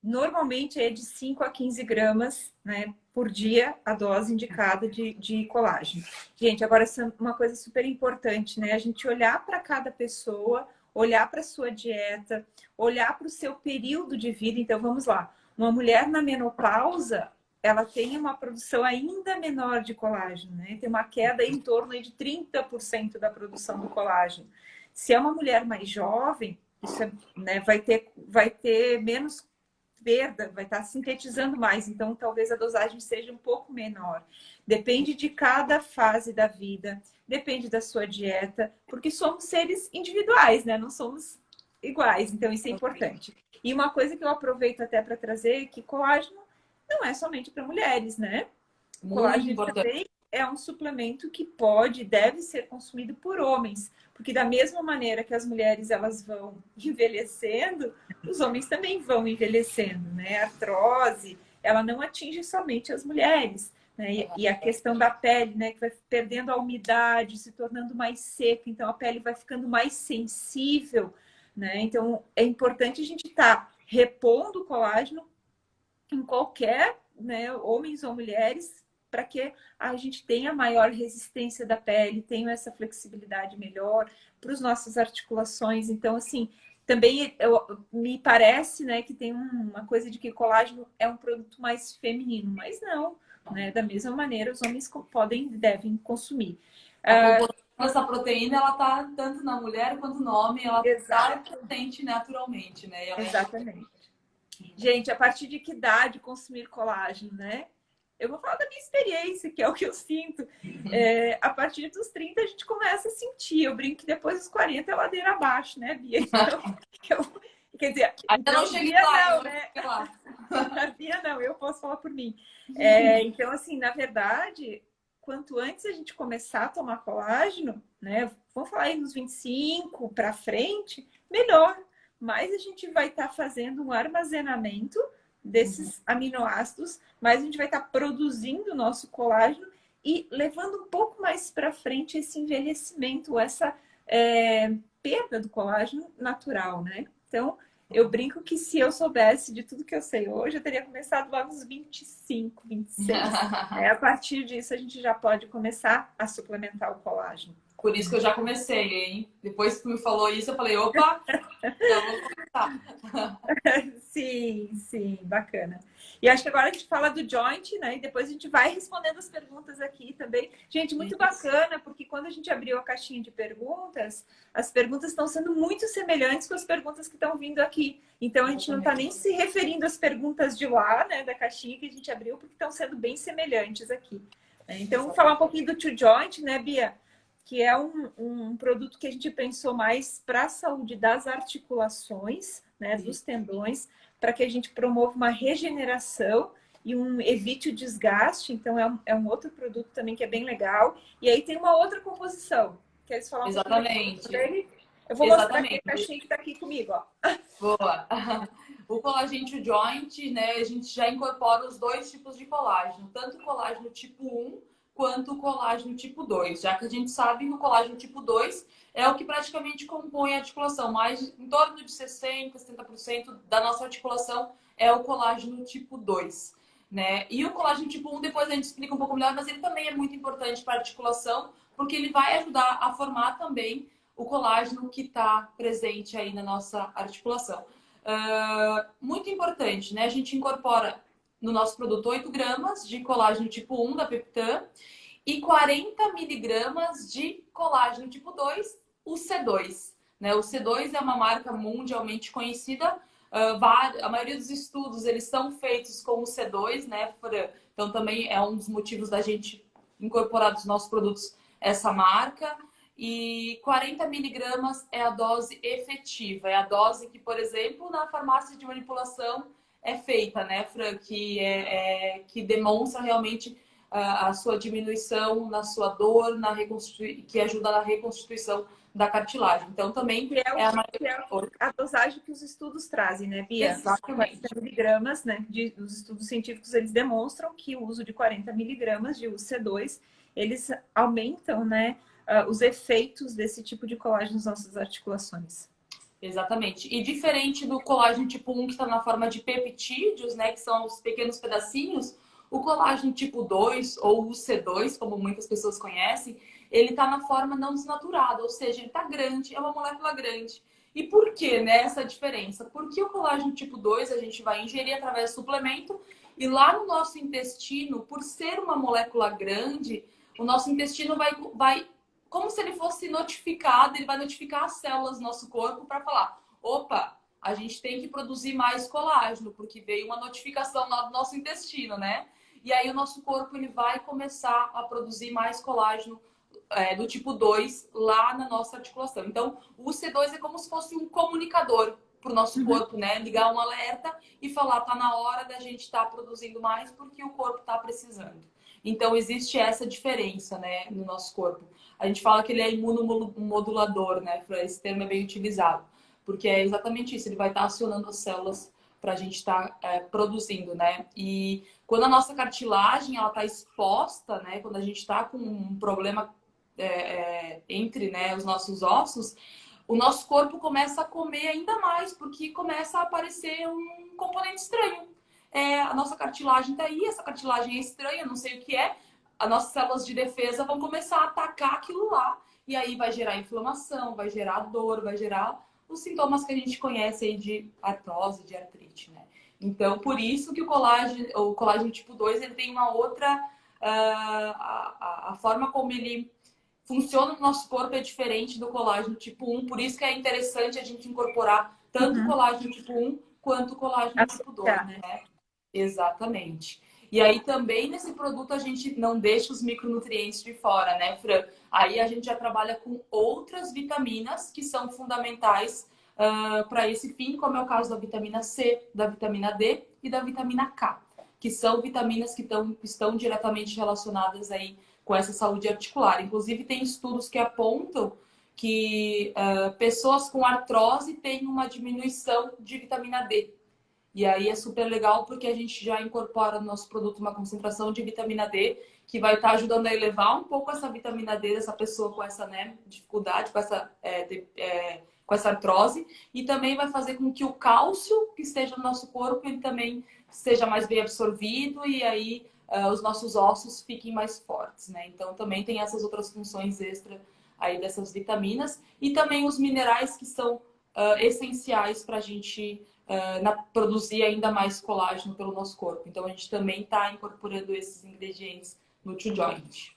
Normalmente é de 5 a 15 gramas né, por dia a dose indicada de, de colágeno. Gente, agora essa é uma coisa super importante, né? A gente olhar para cada pessoa, olhar para a sua dieta, olhar para o seu período de vida. Então, vamos lá. Uma mulher na menopausa, ela tem uma produção ainda menor de colágeno, né? Tem uma queda em torno de 30% da produção do colágeno. Se é uma mulher mais jovem, isso é, né, vai, ter, vai ter menos perda, vai estar sintetizando mais, então talvez a dosagem seja um pouco menor. Depende de cada fase da vida, depende da sua dieta, porque somos seres individuais, né? Não somos iguais, então isso é importante. E uma coisa que eu aproveito até para trazer é que colágeno não é somente para mulheres, né? Muito colágeno importante. também é um suplemento que pode, deve ser consumido por homens, porque da mesma maneira que as mulheres elas vão envelhecendo, os homens também vão envelhecendo, né? A artrose, ela não atinge somente as mulheres, né? E, a questão da pele, né, que vai perdendo a umidade, se tornando mais seca, então a pele vai ficando mais sensível, né? Então é importante a gente estar tá repondo o colágeno em qualquer, né, homens ou mulheres, para que a gente tenha maior resistência da pele, tenha essa flexibilidade melhor para as nossas articulações. Então, assim, também eu, me parece né, que tem uma coisa de que colágeno é um produto mais feminino, mas não, né? Da mesma maneira, os homens podem devem consumir. Uh, essa proteína, ela tá tanto na mulher quanto no homem, ela está presente naturalmente, né? É Exatamente. Gente, a partir de que idade consumir colágeno, né? eu vou falar da minha experiência, que é o que eu sinto. É, a partir dos 30 a gente começa a sentir. Eu brinco que depois dos 40 é ladeira abaixo, né, Bia? Então, eu, quer dizer, ainda não cheguei Bia lá, não, né? A Bia não, eu posso falar por mim. É, então, assim, na verdade, quanto antes a gente começar a tomar colágeno, né? Vamos falar aí nos 25 para frente, melhor. Mais a gente vai estar tá fazendo um armazenamento desses aminoácidos, mas a gente vai estar produzindo o nosso colágeno e levando um pouco mais para frente esse envelhecimento, essa é, perda do colágeno natural, né? Então, eu brinco que se eu soubesse de tudo que eu sei hoje, eu teria começado lá nos 25, 26. é, a partir disso, a gente já pode começar a suplementar o colágeno. Por isso que eu já comecei, hein? Depois que me falou isso, eu falei, opa, já vou começar. sim, sim, bacana. E acho que agora a gente fala do joint, né? E depois a gente vai respondendo as perguntas aqui também. Gente, muito bacana, porque quando a gente abriu a caixinha de perguntas, as perguntas estão sendo muito semelhantes com as perguntas que estão vindo aqui. Então a gente não está nem se referindo às perguntas de lá, né, da caixinha que a gente abriu, porque estão sendo bem semelhantes aqui. Então, vamos falar um pouquinho do Two Joint, né, Bia? Que é um, um produto que a gente pensou mais para a saúde das articulações, né, dos tendões, para que a gente promova uma regeneração e um evite o desgaste. Então, é um, é um outro produto também que é bem legal. E aí tem uma outra composição. Queres falar um Exatamente. dele? Eu vou Exatamente. mostrar aqui a caixinha que está aqui comigo. Ó. Boa! O colágeno joint, né, a gente já incorpora os dois tipos de colágeno, tanto o colágeno tipo 1 quanto o colágeno tipo 2, já que a gente sabe que o colágeno tipo 2 é o que praticamente compõe a articulação, mais em torno de 60%, 70% da nossa articulação é o colágeno tipo 2. Né? E o colágeno tipo 1, depois a gente explica um pouco melhor, mas ele também é muito importante para a articulação, porque ele vai ajudar a formar também o colágeno que está presente aí na nossa articulação. Uh, muito importante, né? A gente incorpora no nosso produto 8 gramas de colágeno tipo 1 da Peptan e 40 miligramas de colágeno tipo 2, o C2. Né? O C2 é uma marca mundialmente conhecida. Uh, a maioria dos estudos eles são feitos com o C2, né? Então também é um dos motivos da gente incorporar nos nossos produtos essa marca. E 40 miligramas é a dose efetiva, é a dose que, por exemplo, na farmácia de manipulação é feita, né, Fran? Que, é, é que demonstra realmente a, a, sua diminuição na sua dor, na que ajuda na reconstituição da cartilagem. Então, também que é, o, é, a, é a, dosagem que os estudos trazem, né, Bia? Exatamente. 40 miligramas, né? De, os estudos científicos, eles demonstram que o uso de 40 miligramas de UC2, eles aumentam, né? uh, os efeitos desse tipo de colágeno nas nossas articulações. Exatamente. E diferente do colágeno tipo 1, que está na forma de peptídeos, né, que são os pequenos pedacinhos, o colágeno tipo 2, ou o C2, como muitas pessoas conhecem, ele está na forma não desnaturada, ou seja, ele está grande, é uma molécula grande. E por que né, essa diferença? Porque o colágeno tipo 2 a gente vai ingerir através do suplemento e lá no nosso intestino, por ser uma molécula grande, o nosso intestino vai, vai como se ele fosse notificado, ele vai notificar as células do nosso corpo para falar: opa, a gente tem que produzir mais colágeno, porque veio uma notificação do nosso intestino, né? E aí o nosso corpo ele vai começar a produzir mais colágeno é, do tipo 2 lá na nossa articulação. Então, o C2 é como se fosse um comunicador para o nosso uhum. corpo, né? Ligar um alerta e falar, tá na hora da gente estar tá produzindo mais porque o corpo está precisando. Então, existe essa diferença, né, no nosso corpo. A gente fala que ele é imunomodulador, né? Esse termo é bem utilizado. Porque é exatamente isso, ele vai estar acionando as células para a gente estar tá, é, produzindo, né? E quando a nossa cartilagem ela está exposta, né? Quando a gente está com um problema é, é, entre né, os nossos ossos, o nosso corpo começa a comer ainda mais, porque começa a aparecer um componente estranho é, a nossa cartilagem está aí, essa cartilagem é estranha, não sei o que é, as nossas células de defesa vão começar a atacar aquilo lá, e aí vai gerar inflamação, vai gerar dor, vai gerar os sintomas que a gente conhece aí de artrose, de artrite, né? Então, por isso que o colágeno, o colágeno tipo 2, ele tem uma outra... Uh, a, a, forma como ele funciona no nosso corpo é diferente do colágeno tipo 1, por isso que é interessante a gente incorporar tanto uhum. colágeno tipo 1 quanto o colágeno tipo 2, né? Exatamente. E aí também nesse produto a gente não deixa os micronutrientes de fora, né, Fran? Aí a gente já trabalha com outras vitaminas que são fundamentais uh, ah, para esse fim, como é o caso da vitamina C, da vitamina D e da vitamina K, que são vitaminas que tão, estão diretamente relacionadas aí com essa saúde articular. Inclusive tem estudos que apontam que uh, pessoas com artrose têm uma diminuição de vitamina D e aí é super legal porque a gente já incorpora no nosso produto uma concentração de vitamina D que vai estar tá ajudando a elevar um pouco essa vitamina D dessa pessoa com essa né, dificuldade, com essa, é, de, é, com essa artrose. E também vai fazer com que o cálcio que esteja no nosso corpo ele também seja mais bem absorvido e aí uh, os nossos ossos fiquem mais fortes. Né? Então também tem essas outras funções extra aí dessas vitaminas. E também os minerais que são uh, essenciais para a gente uh, na, produzir ainda mais colágeno pelo nosso corpo. Então a gente também está incorporando esses ingredientes no Two Joint.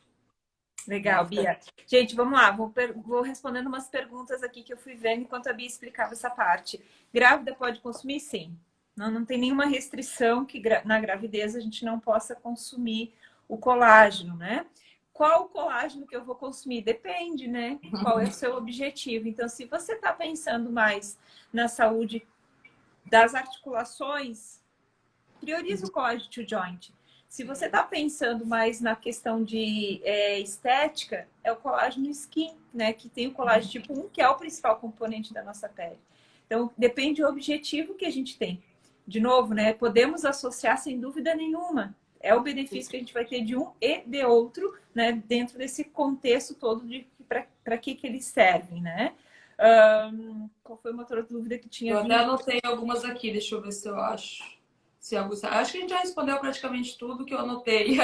Legal, Bia. Gente, vamos lá, vou, vou, respondendo umas perguntas aqui que eu fui vendo enquanto a Bia explicava essa parte. Grávida pode consumir? Sim. Não, não tem nenhuma restrição que na gravidez a gente não possa consumir o colágeno, né? Qual o colágeno que eu vou consumir? Depende, né? Qual é o seu objetivo. Então, se você está pensando mais na saúde das articulações, prioriza o colágeno to joint. Se você está pensando mais na questão de é, estética, é o colágeno skin, né? Que tem o colágeno tipo 1, que é o principal componente da nossa pele. Então, depende do objetivo que a gente tem. De novo, né? Podemos associar sem dúvida nenhuma é o benefício que a gente vai ter de um e de outro, né? Dentro desse contexto todo de para que, que eles servem, né? Um, qual foi uma outra dúvida que tinha? Eu até anotei algumas aqui, deixa eu ver se eu acho. Se algo... Acho que a gente já respondeu praticamente tudo que eu anotei.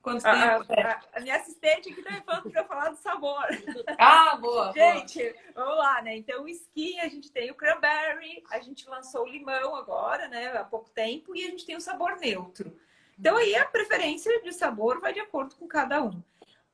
Quanto a, tempo? A, a, minha assistente aqui também falando para falar do sabor. Ah, boa! gente, boa. vamos lá, né? Então, o skin, a gente tem o cranberry, a gente lançou o limão agora, né? Há pouco tempo, e a gente tem o sabor neutro. Então, aí a preferência de sabor vai de acordo com cada um.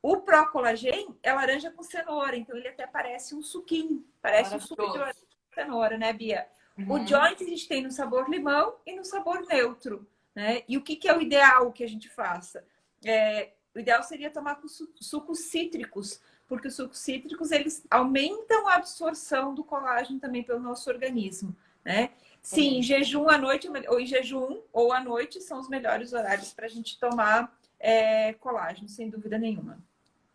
O Procolagen é laranja com cenoura, então ele até parece um suquinho, parece um suco de laranja com cenoura, né, Bia? Uhum. O joint a gente tem no sabor limão e no sabor neutro, né? E o que, que é o ideal que a gente faça? É, o ideal seria tomar com sucos cítricos, porque os sucos cítricos eles aumentam a absorção do colágeno também pelo nosso organismo, né? Sim, em jejum à noite, ou em jejum ou à noite são os melhores horários para a gente tomar é, colágeno, sem dúvida nenhuma.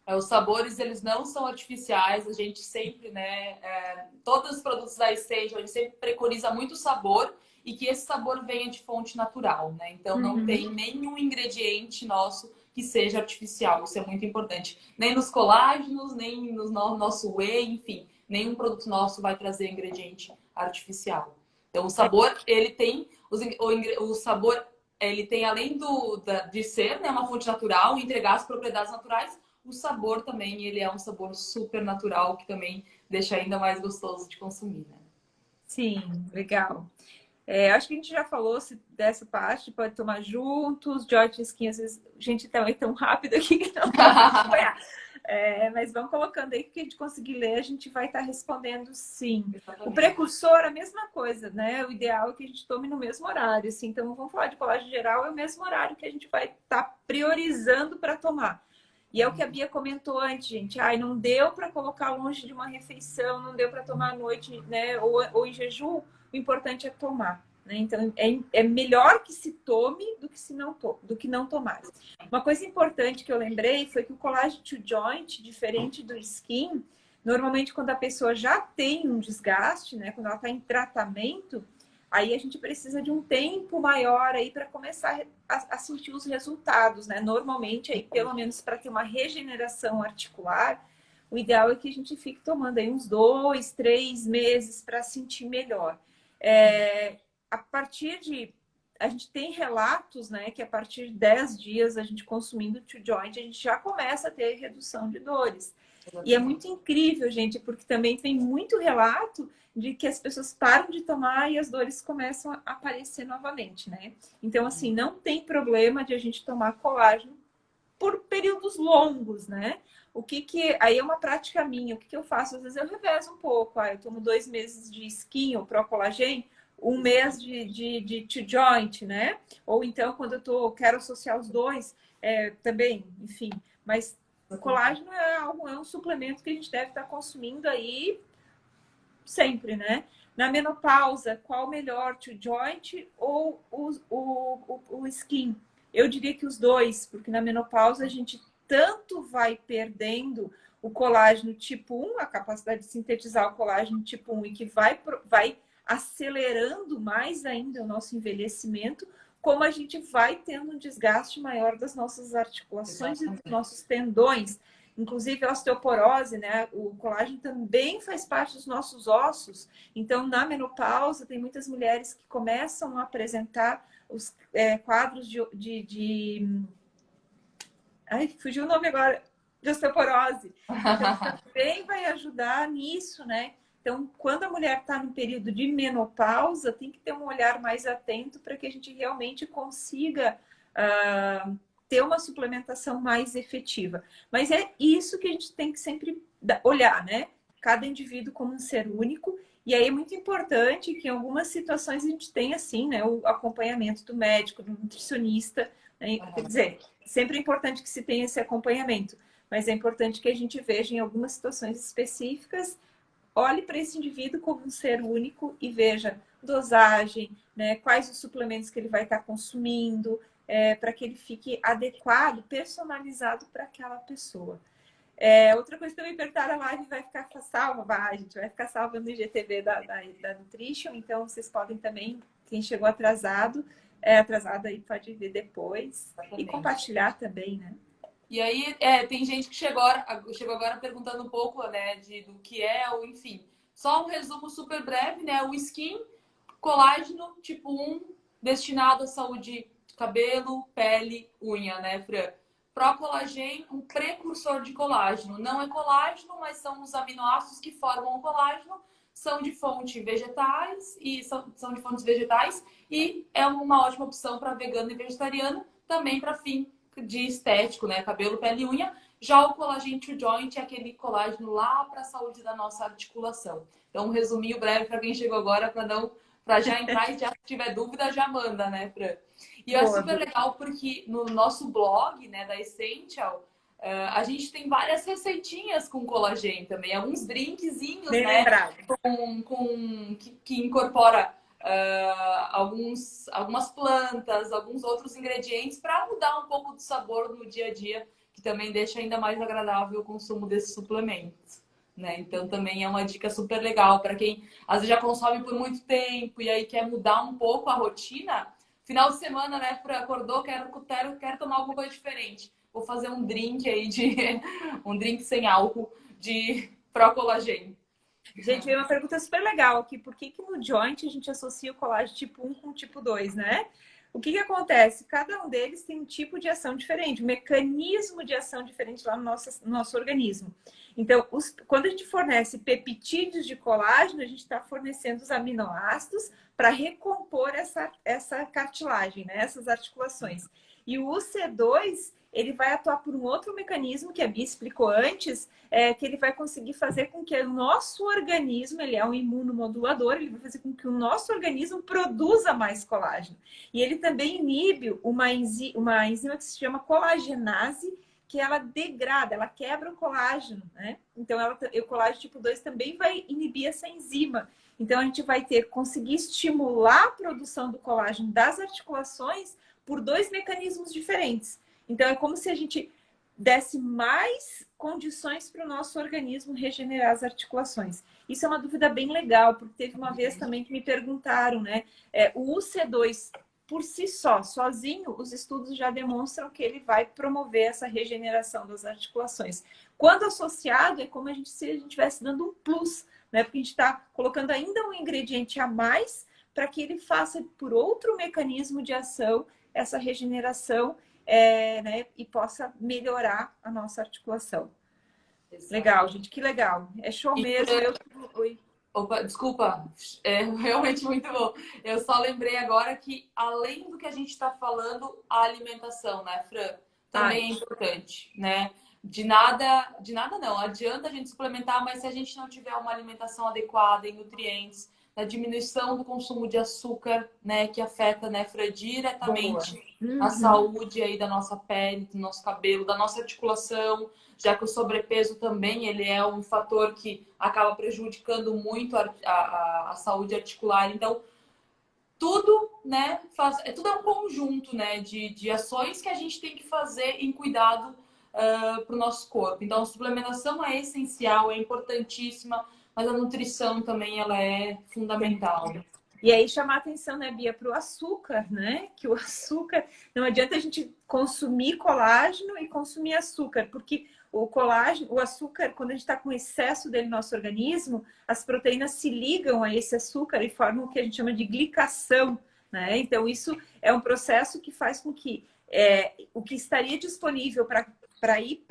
É, os sabores, eles não são artificiais, a gente sempre, né, é, todos os produtos da Stage, a gente sempre preconiza muito sabor e que esse sabor venha de fonte natural, né? Então, não uhum. tem nenhum ingrediente nosso que seja artificial, isso é muito importante. Nem nos colágenos, nem no nosso whey, enfim, nenhum produto nosso vai trazer ingrediente artificial. Então, o sabor, ele tem, os, o, o sabor, ele tem, além do, da, de ser né, uma fonte natural, entregar as propriedades naturais, o sabor também, ele é um sabor super natural que também deixa ainda mais gostoso de consumir, né? Sim, legal. É, acho que a gente já falou dessa parte, pode tomar juntos, George Skin, às vezes, gente tá tão rápido aqui que não pode acompanhar. É, mas vão colocando aí que a gente conseguir ler, a gente vai estar tá respondendo sim. Exatamente. O precursor, a mesma coisa, né? O ideal é que a gente tome no mesmo horário. Assim. Então, vamos falar de colagem geral, é o mesmo horário que a gente vai estar tá priorizando para tomar. E é o que a Bia comentou antes, gente. Ai, não deu para colocar longe de uma refeição, não deu para tomar à noite, né? Ou, ou em jejum, o importante é tomar. Né? Então, é, é melhor que se tome do que, se não to do que não tomar. Uma coisa importante que eu lembrei foi que o colágeno to joint, diferente do skin, normalmente quando a pessoa já tem um desgaste, né? quando ela está em tratamento, Aí a gente precisa de um tempo maior aí para começar a, a, sentir os resultados, né? Normalmente aí pelo menos para ter uma regeneração articular, o ideal é que a gente fique tomando aí uns dois, três meses para sentir melhor. É, a partir de a gente tem relatos, né, que a partir de 10 dias a gente consumindo o joint, a gente já começa a ter redução de dores. E é muito incrível, gente, porque também tem muito relato de que as pessoas param de tomar e as dores começam a aparecer novamente, né? Então, assim, não tem problema de a gente tomar colágeno por períodos longos, né? O que que... Aí é uma prática minha. O que que eu faço? Às vezes eu revezo um pouco. Ah, eu tomo dois meses de skin ou Procolagen, um mês de, de, de to joint, né? Ou então, quando eu tô, quero associar os dois, é, também, enfim. Mas o colágeno é, algo, é um suplemento que a gente deve estar consumindo aí sempre, né? Na menopausa, qual melhor, to joint ou o, o, o, o skin? Eu diria que os dois, porque na menopausa a gente tanto vai perdendo o colágeno tipo 1, a capacidade de sintetizar o colágeno tipo 1 e que vai, vai acelerando mais ainda o nosso envelhecimento, como a gente vai tendo um desgaste maior das nossas articulações Exatamente. e dos nossos tendões. Inclusive a osteoporose, né? O colágeno também faz parte dos nossos ossos. Então, na menopausa, tem muitas mulheres que começam a apresentar os é, quadros de, de, de... Ai, fugiu o nome agora. De osteoporose. Então, também vai ajudar nisso, né? Então, quando a mulher está no período de menopausa, tem que ter um olhar mais atento para que a gente realmente consiga uh, ter uma suplementação mais efetiva. Mas é isso que a gente tem que sempre olhar, né? Cada indivíduo como um ser único. E aí é muito importante que em algumas situações a gente tenha, assim, né, o acompanhamento do médico, do nutricionista. Né? Quer dizer, sempre é importante que se tenha esse acompanhamento. Mas é importante que a gente veja em algumas situações específicas olhe para esse indivíduo como um ser único e veja dosagem, né, quais os suplementos que ele vai estar consumindo, é, para que ele fique adequado, personalizado para aquela pessoa. É, outra coisa que também perguntaram, a live vai ficar salva, vai, a gente vai ficar salva no IGTV da, da, da Nutrition, então vocês podem também, quem chegou atrasado, é atrasado aí pode ver depois Exatamente. e compartilhar também, né? E aí, é, tem gente que chegou agora, chegou agora perguntando um pouco, né, de, do que é, ou enfim. Só um resumo super breve, né? O skin, colágeno tipo 1, destinado à saúde cabelo, pele, unha, né, Fran? Procolagen, um precursor de colágeno. Não é colágeno, mas são os aminoácidos que formam o colágeno, são de fonte vegetais e são, são de fontes vegetais e é uma ótima opção para vegano e vegetariano, também para fim de estético, né? Cabelo, pele e unha. Já o colágeno to joint é aquele colágeno lá para a saúde da nossa articulação. Então, um resuminho breve para quem chegou agora, para não para já entrar e já se tiver dúvida, já manda, né, Fran? E é super legal porque no nosso blog, né, da Essential, uh, a gente tem várias receitinhas com colagênio também, alguns drinkzinhos, Bem né? Com, com, que, que incorpora uh, alguns, algumas plantas, alguns outros ingredientes para mudar um pouco do sabor no dia a dia, que também deixa ainda mais agradável o consumo desses suplementos. Né? Então também é uma dica super legal para quem às vezes já consome por muito tempo e aí quer mudar um pouco a rotina. Final de semana, né, acordou, quero, quero, quero tomar alguma coisa diferente. Vou fazer um drink aí de um drink sem álcool de pró-colagênio. Gente, veio uma pergunta super legal aqui. Por que, que no joint a gente associa o colágeno tipo 1 com tipo 2, né? O que, que acontece? Cada um deles tem um tipo de ação diferente, um mecanismo de ação diferente lá no nosso, no nosso organismo. Então, os, quando a gente fornece peptídeos de colágeno, a gente está fornecendo os aminoácidos para recompor essa, essa cartilagem, né? essas articulações. E o UC2, ele vai atuar por um outro mecanismo que a Bia explicou antes, é, que ele vai conseguir fazer com que o nosso organismo, ele é um imunomodulador, ele vai fazer com que o nosso organismo produza mais colágeno. E ele também inibe uma, enzi uma enzima que se chama colagenase, que ela degrada, ela quebra o colágeno, né? Então, ela, o colágeno tipo 2 também vai inibir essa enzima. Então, a gente vai ter conseguir estimular a produção do colágeno das articulações por dois mecanismos diferentes. Então, é como se a gente desse mais condições para o nosso organismo regenerar as articulações. Isso é uma dúvida bem legal, porque teve uma vez também que me perguntaram, né? É, o UC2 por si só, sozinho, os estudos já demonstram que ele vai promover essa regeneração das articulações. Quando associado, é como a gente, se a gente estivesse dando um plus, né? Porque a gente está colocando ainda um ingrediente a mais para que ele faça por outro mecanismo de ação essa regeneração é, né, e possa melhorar a nossa articulação. Exato. Legal, gente, que legal. É show mesmo. Eu... Oi. Opa, desculpa, é realmente muito bom. Eu só lembrei agora que, além do que a gente está falando, a alimentação, né, Fran? Também Ai. é importante, né? De nada, de nada não. Adianta a gente suplementar, mas se a gente não tiver uma alimentação adequada em nutrientes, da diminuição do consumo de açúcar, né, que afeta, né, Fran, diretamente uhum. a saúde aí da nossa pele, do nosso cabelo, da nossa articulação, já que o sobrepeso também ele é um fator que acaba prejudicando muito a, a, a saúde articular. Então, tudo, né, faz, é tudo é um conjunto, né, de, de ações que a gente tem que fazer em cuidado uh, para o nosso corpo. Então, a suplementação é essencial, é importantíssima mas a nutrição também ela é fundamental. E aí chamar atenção, né, Bia, para o açúcar, né? Que o açúcar, não adianta a gente consumir colágeno e consumir açúcar, porque o colágeno, o açúcar, quando a gente está com excesso dele no nosso organismo, as proteínas se ligam a esse açúcar e formam o que a gente chama de glicação, né? Então, isso é um processo que faz com que é, o que estaria disponível para para ir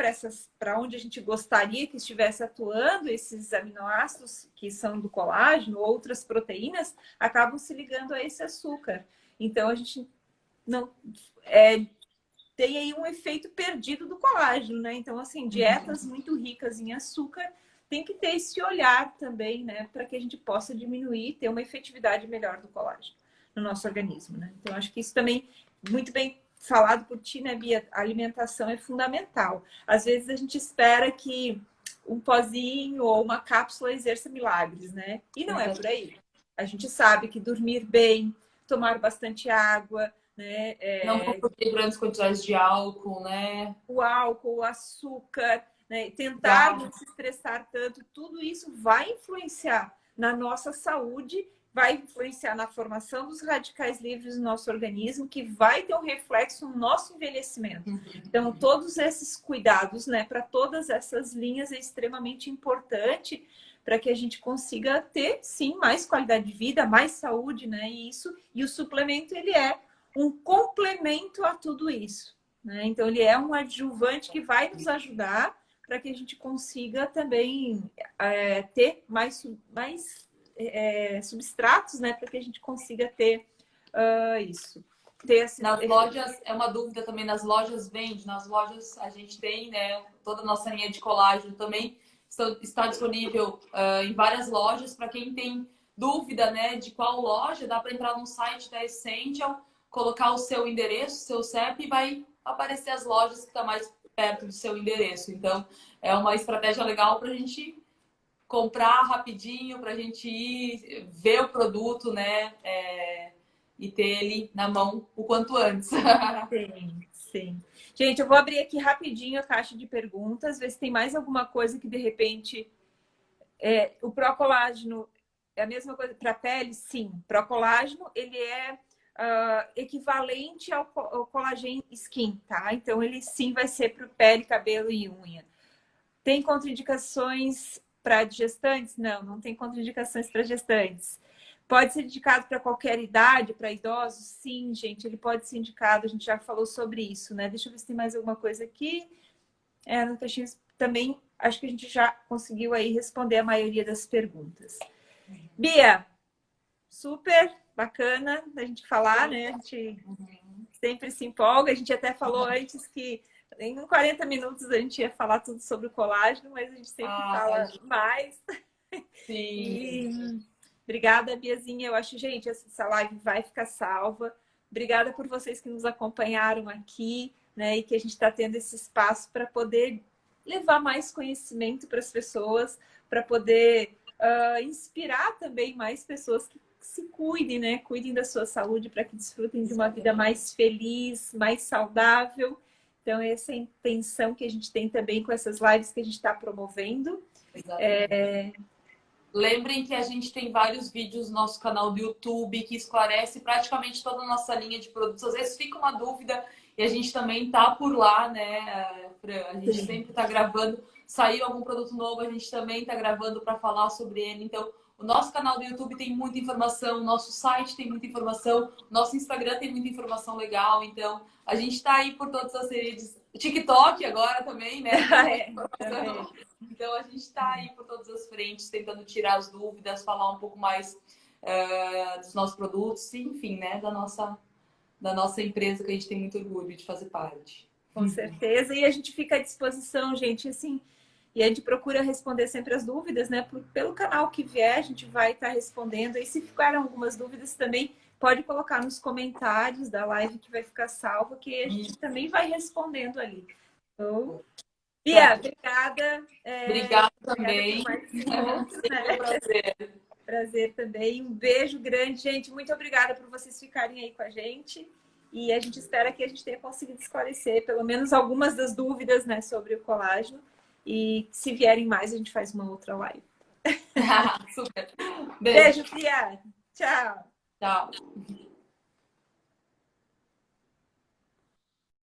para onde a gente gostaria que estivesse atuando, esses aminoácidos que são do colágeno, outras proteínas, acabam se ligando a esse açúcar. Então a gente não é, tem aí um efeito perdido do colágeno, né? Então, assim, dietas uhum. muito ricas em açúcar tem que ter esse olhar também, né? Para que a gente possa diminuir, ter uma efetividade melhor do colágeno no nosso organismo, né? Então, acho que isso também muito bem falado por ti, né, Bia? A alimentação é fundamental. Às vezes a gente espera que um pozinho ou uma cápsula exerça milagres, né? E não é por aí. A gente sabe que dormir bem, tomar bastante água, né? É... Não consumir grandes quantidades de álcool, né? O álcool, o açúcar, né? tentar não se estressar tanto, tudo isso vai influenciar na nossa saúde vai influenciar na formação dos radicais livres no nosso organismo, que vai ter um reflexo no nosso envelhecimento. Então, todos esses cuidados, né, para todas essas linhas é extremamente importante para que a gente consiga ter, sim, mais qualidade de vida, mais saúde, né? E isso, e o suplemento ele é um complemento a tudo isso, né? Então ele é um adjuvante que vai nos ajudar para que a gente consiga também é, ter mais, mais é, substratos, né? Para que a gente consiga ter uh, isso. Ter esse... Nas lojas, é uma dúvida também, nas lojas vende, nas lojas a gente tem, né? Toda a nossa linha de colágeno também está disponível uh, em várias lojas. Para quem tem dúvida né, de qual loja, dá para entrar no site da Essential, colocar o seu endereço, seu CEP e vai aparecer as lojas que estão tá mais perto do seu endereço. Então, é uma estratégia legal para a gente comprar rapidinho, para a gente ir ver o produto, né? É, e ter ele na mão o quanto antes. Sim, sim. Gente, eu vou abrir aqui rapidinho a caixa de perguntas, ver se tem mais alguma coisa que de repente. É, o procolágeno é a mesma coisa para a pele? Sim. Procolágeno, ele é uh, equivalente ao, ao collagen skin, tá? Então, ele sim vai ser para pele, cabelo e unha. Tem contraindicações para gestantes? Não, não tem contraindicações para gestantes. Pode ser indicado para qualquer idade, para idosos? Sim, gente, ele pode ser indicado. A gente já falou sobre isso, né? Deixa eu ver se tem mais alguma coisa aqui. É, no textinho também, acho que a gente já conseguiu aí responder a maioria das perguntas. Bia, super bacana da gente falar, né? A gente sempre se empolga. A gente até falou antes que em 40 minutos a gente ia falar tudo sobre o colágeno, mas a gente sempre ah, fala gente... mais. Sim. E Obrigada, Biazinha. Eu acho, gente, essa live vai ficar salva. Obrigada por vocês que nos acompanharam aqui, né? E que a gente está tendo esse espaço para poder levar mais conhecimento para as pessoas, para poder uh, inspirar também mais pessoas que se cuidem, né? Cuidem da sua saúde para que desfrutem de uma vida mais feliz, mais saudável. Então, essa é a intenção que a gente tem também com essas lives que a gente está promovendo. É, Lembrem que a gente tem vários vídeos no nosso canal do YouTube que esclarece praticamente toda a nossa linha de produtos. Às vezes fica uma dúvida e a gente também tá por lá, né? A gente sempre tá gravando. Saiu algum produto novo, a gente também tá gravando para falar sobre ele. Então, o nosso canal do YouTube tem muita informação, o nosso site tem muita informação, o nosso Instagram tem muita informação legal. Então, a gente está aí por todas as redes. TikTok agora também, né? é, também. Então a gente está aí por todas as frentes, tentando tirar as dúvidas, falar um pouco mais uh, dos nossos produtos, enfim, né, da nossa, da nossa empresa que a gente tem muito orgulho de fazer parte. Com certeza, e a gente fica à disposição, gente, assim, e a gente procura responder sempre as dúvidas, né? Pelo canal que vier, a gente vai estar tá respondendo. E se ficaram algumas dúvidas também, pode colocar nos comentários da live que vai ficar salva, que a gente também vai respondendo ali. Então, Bia, obrigada. É, obrigada também. Obrigada né? prazer. Prazer também. Um beijo grande, gente. Muito obrigada por vocês ficarem aí com a gente. E a gente espera que a gente tenha conseguido esclarecer pelo menos algumas das dúvidas né, sobre o colágeno. E se vierem mais, a gente faz uma outra live. Super. Beijo, Beijo Bia. Tchau. Tchau.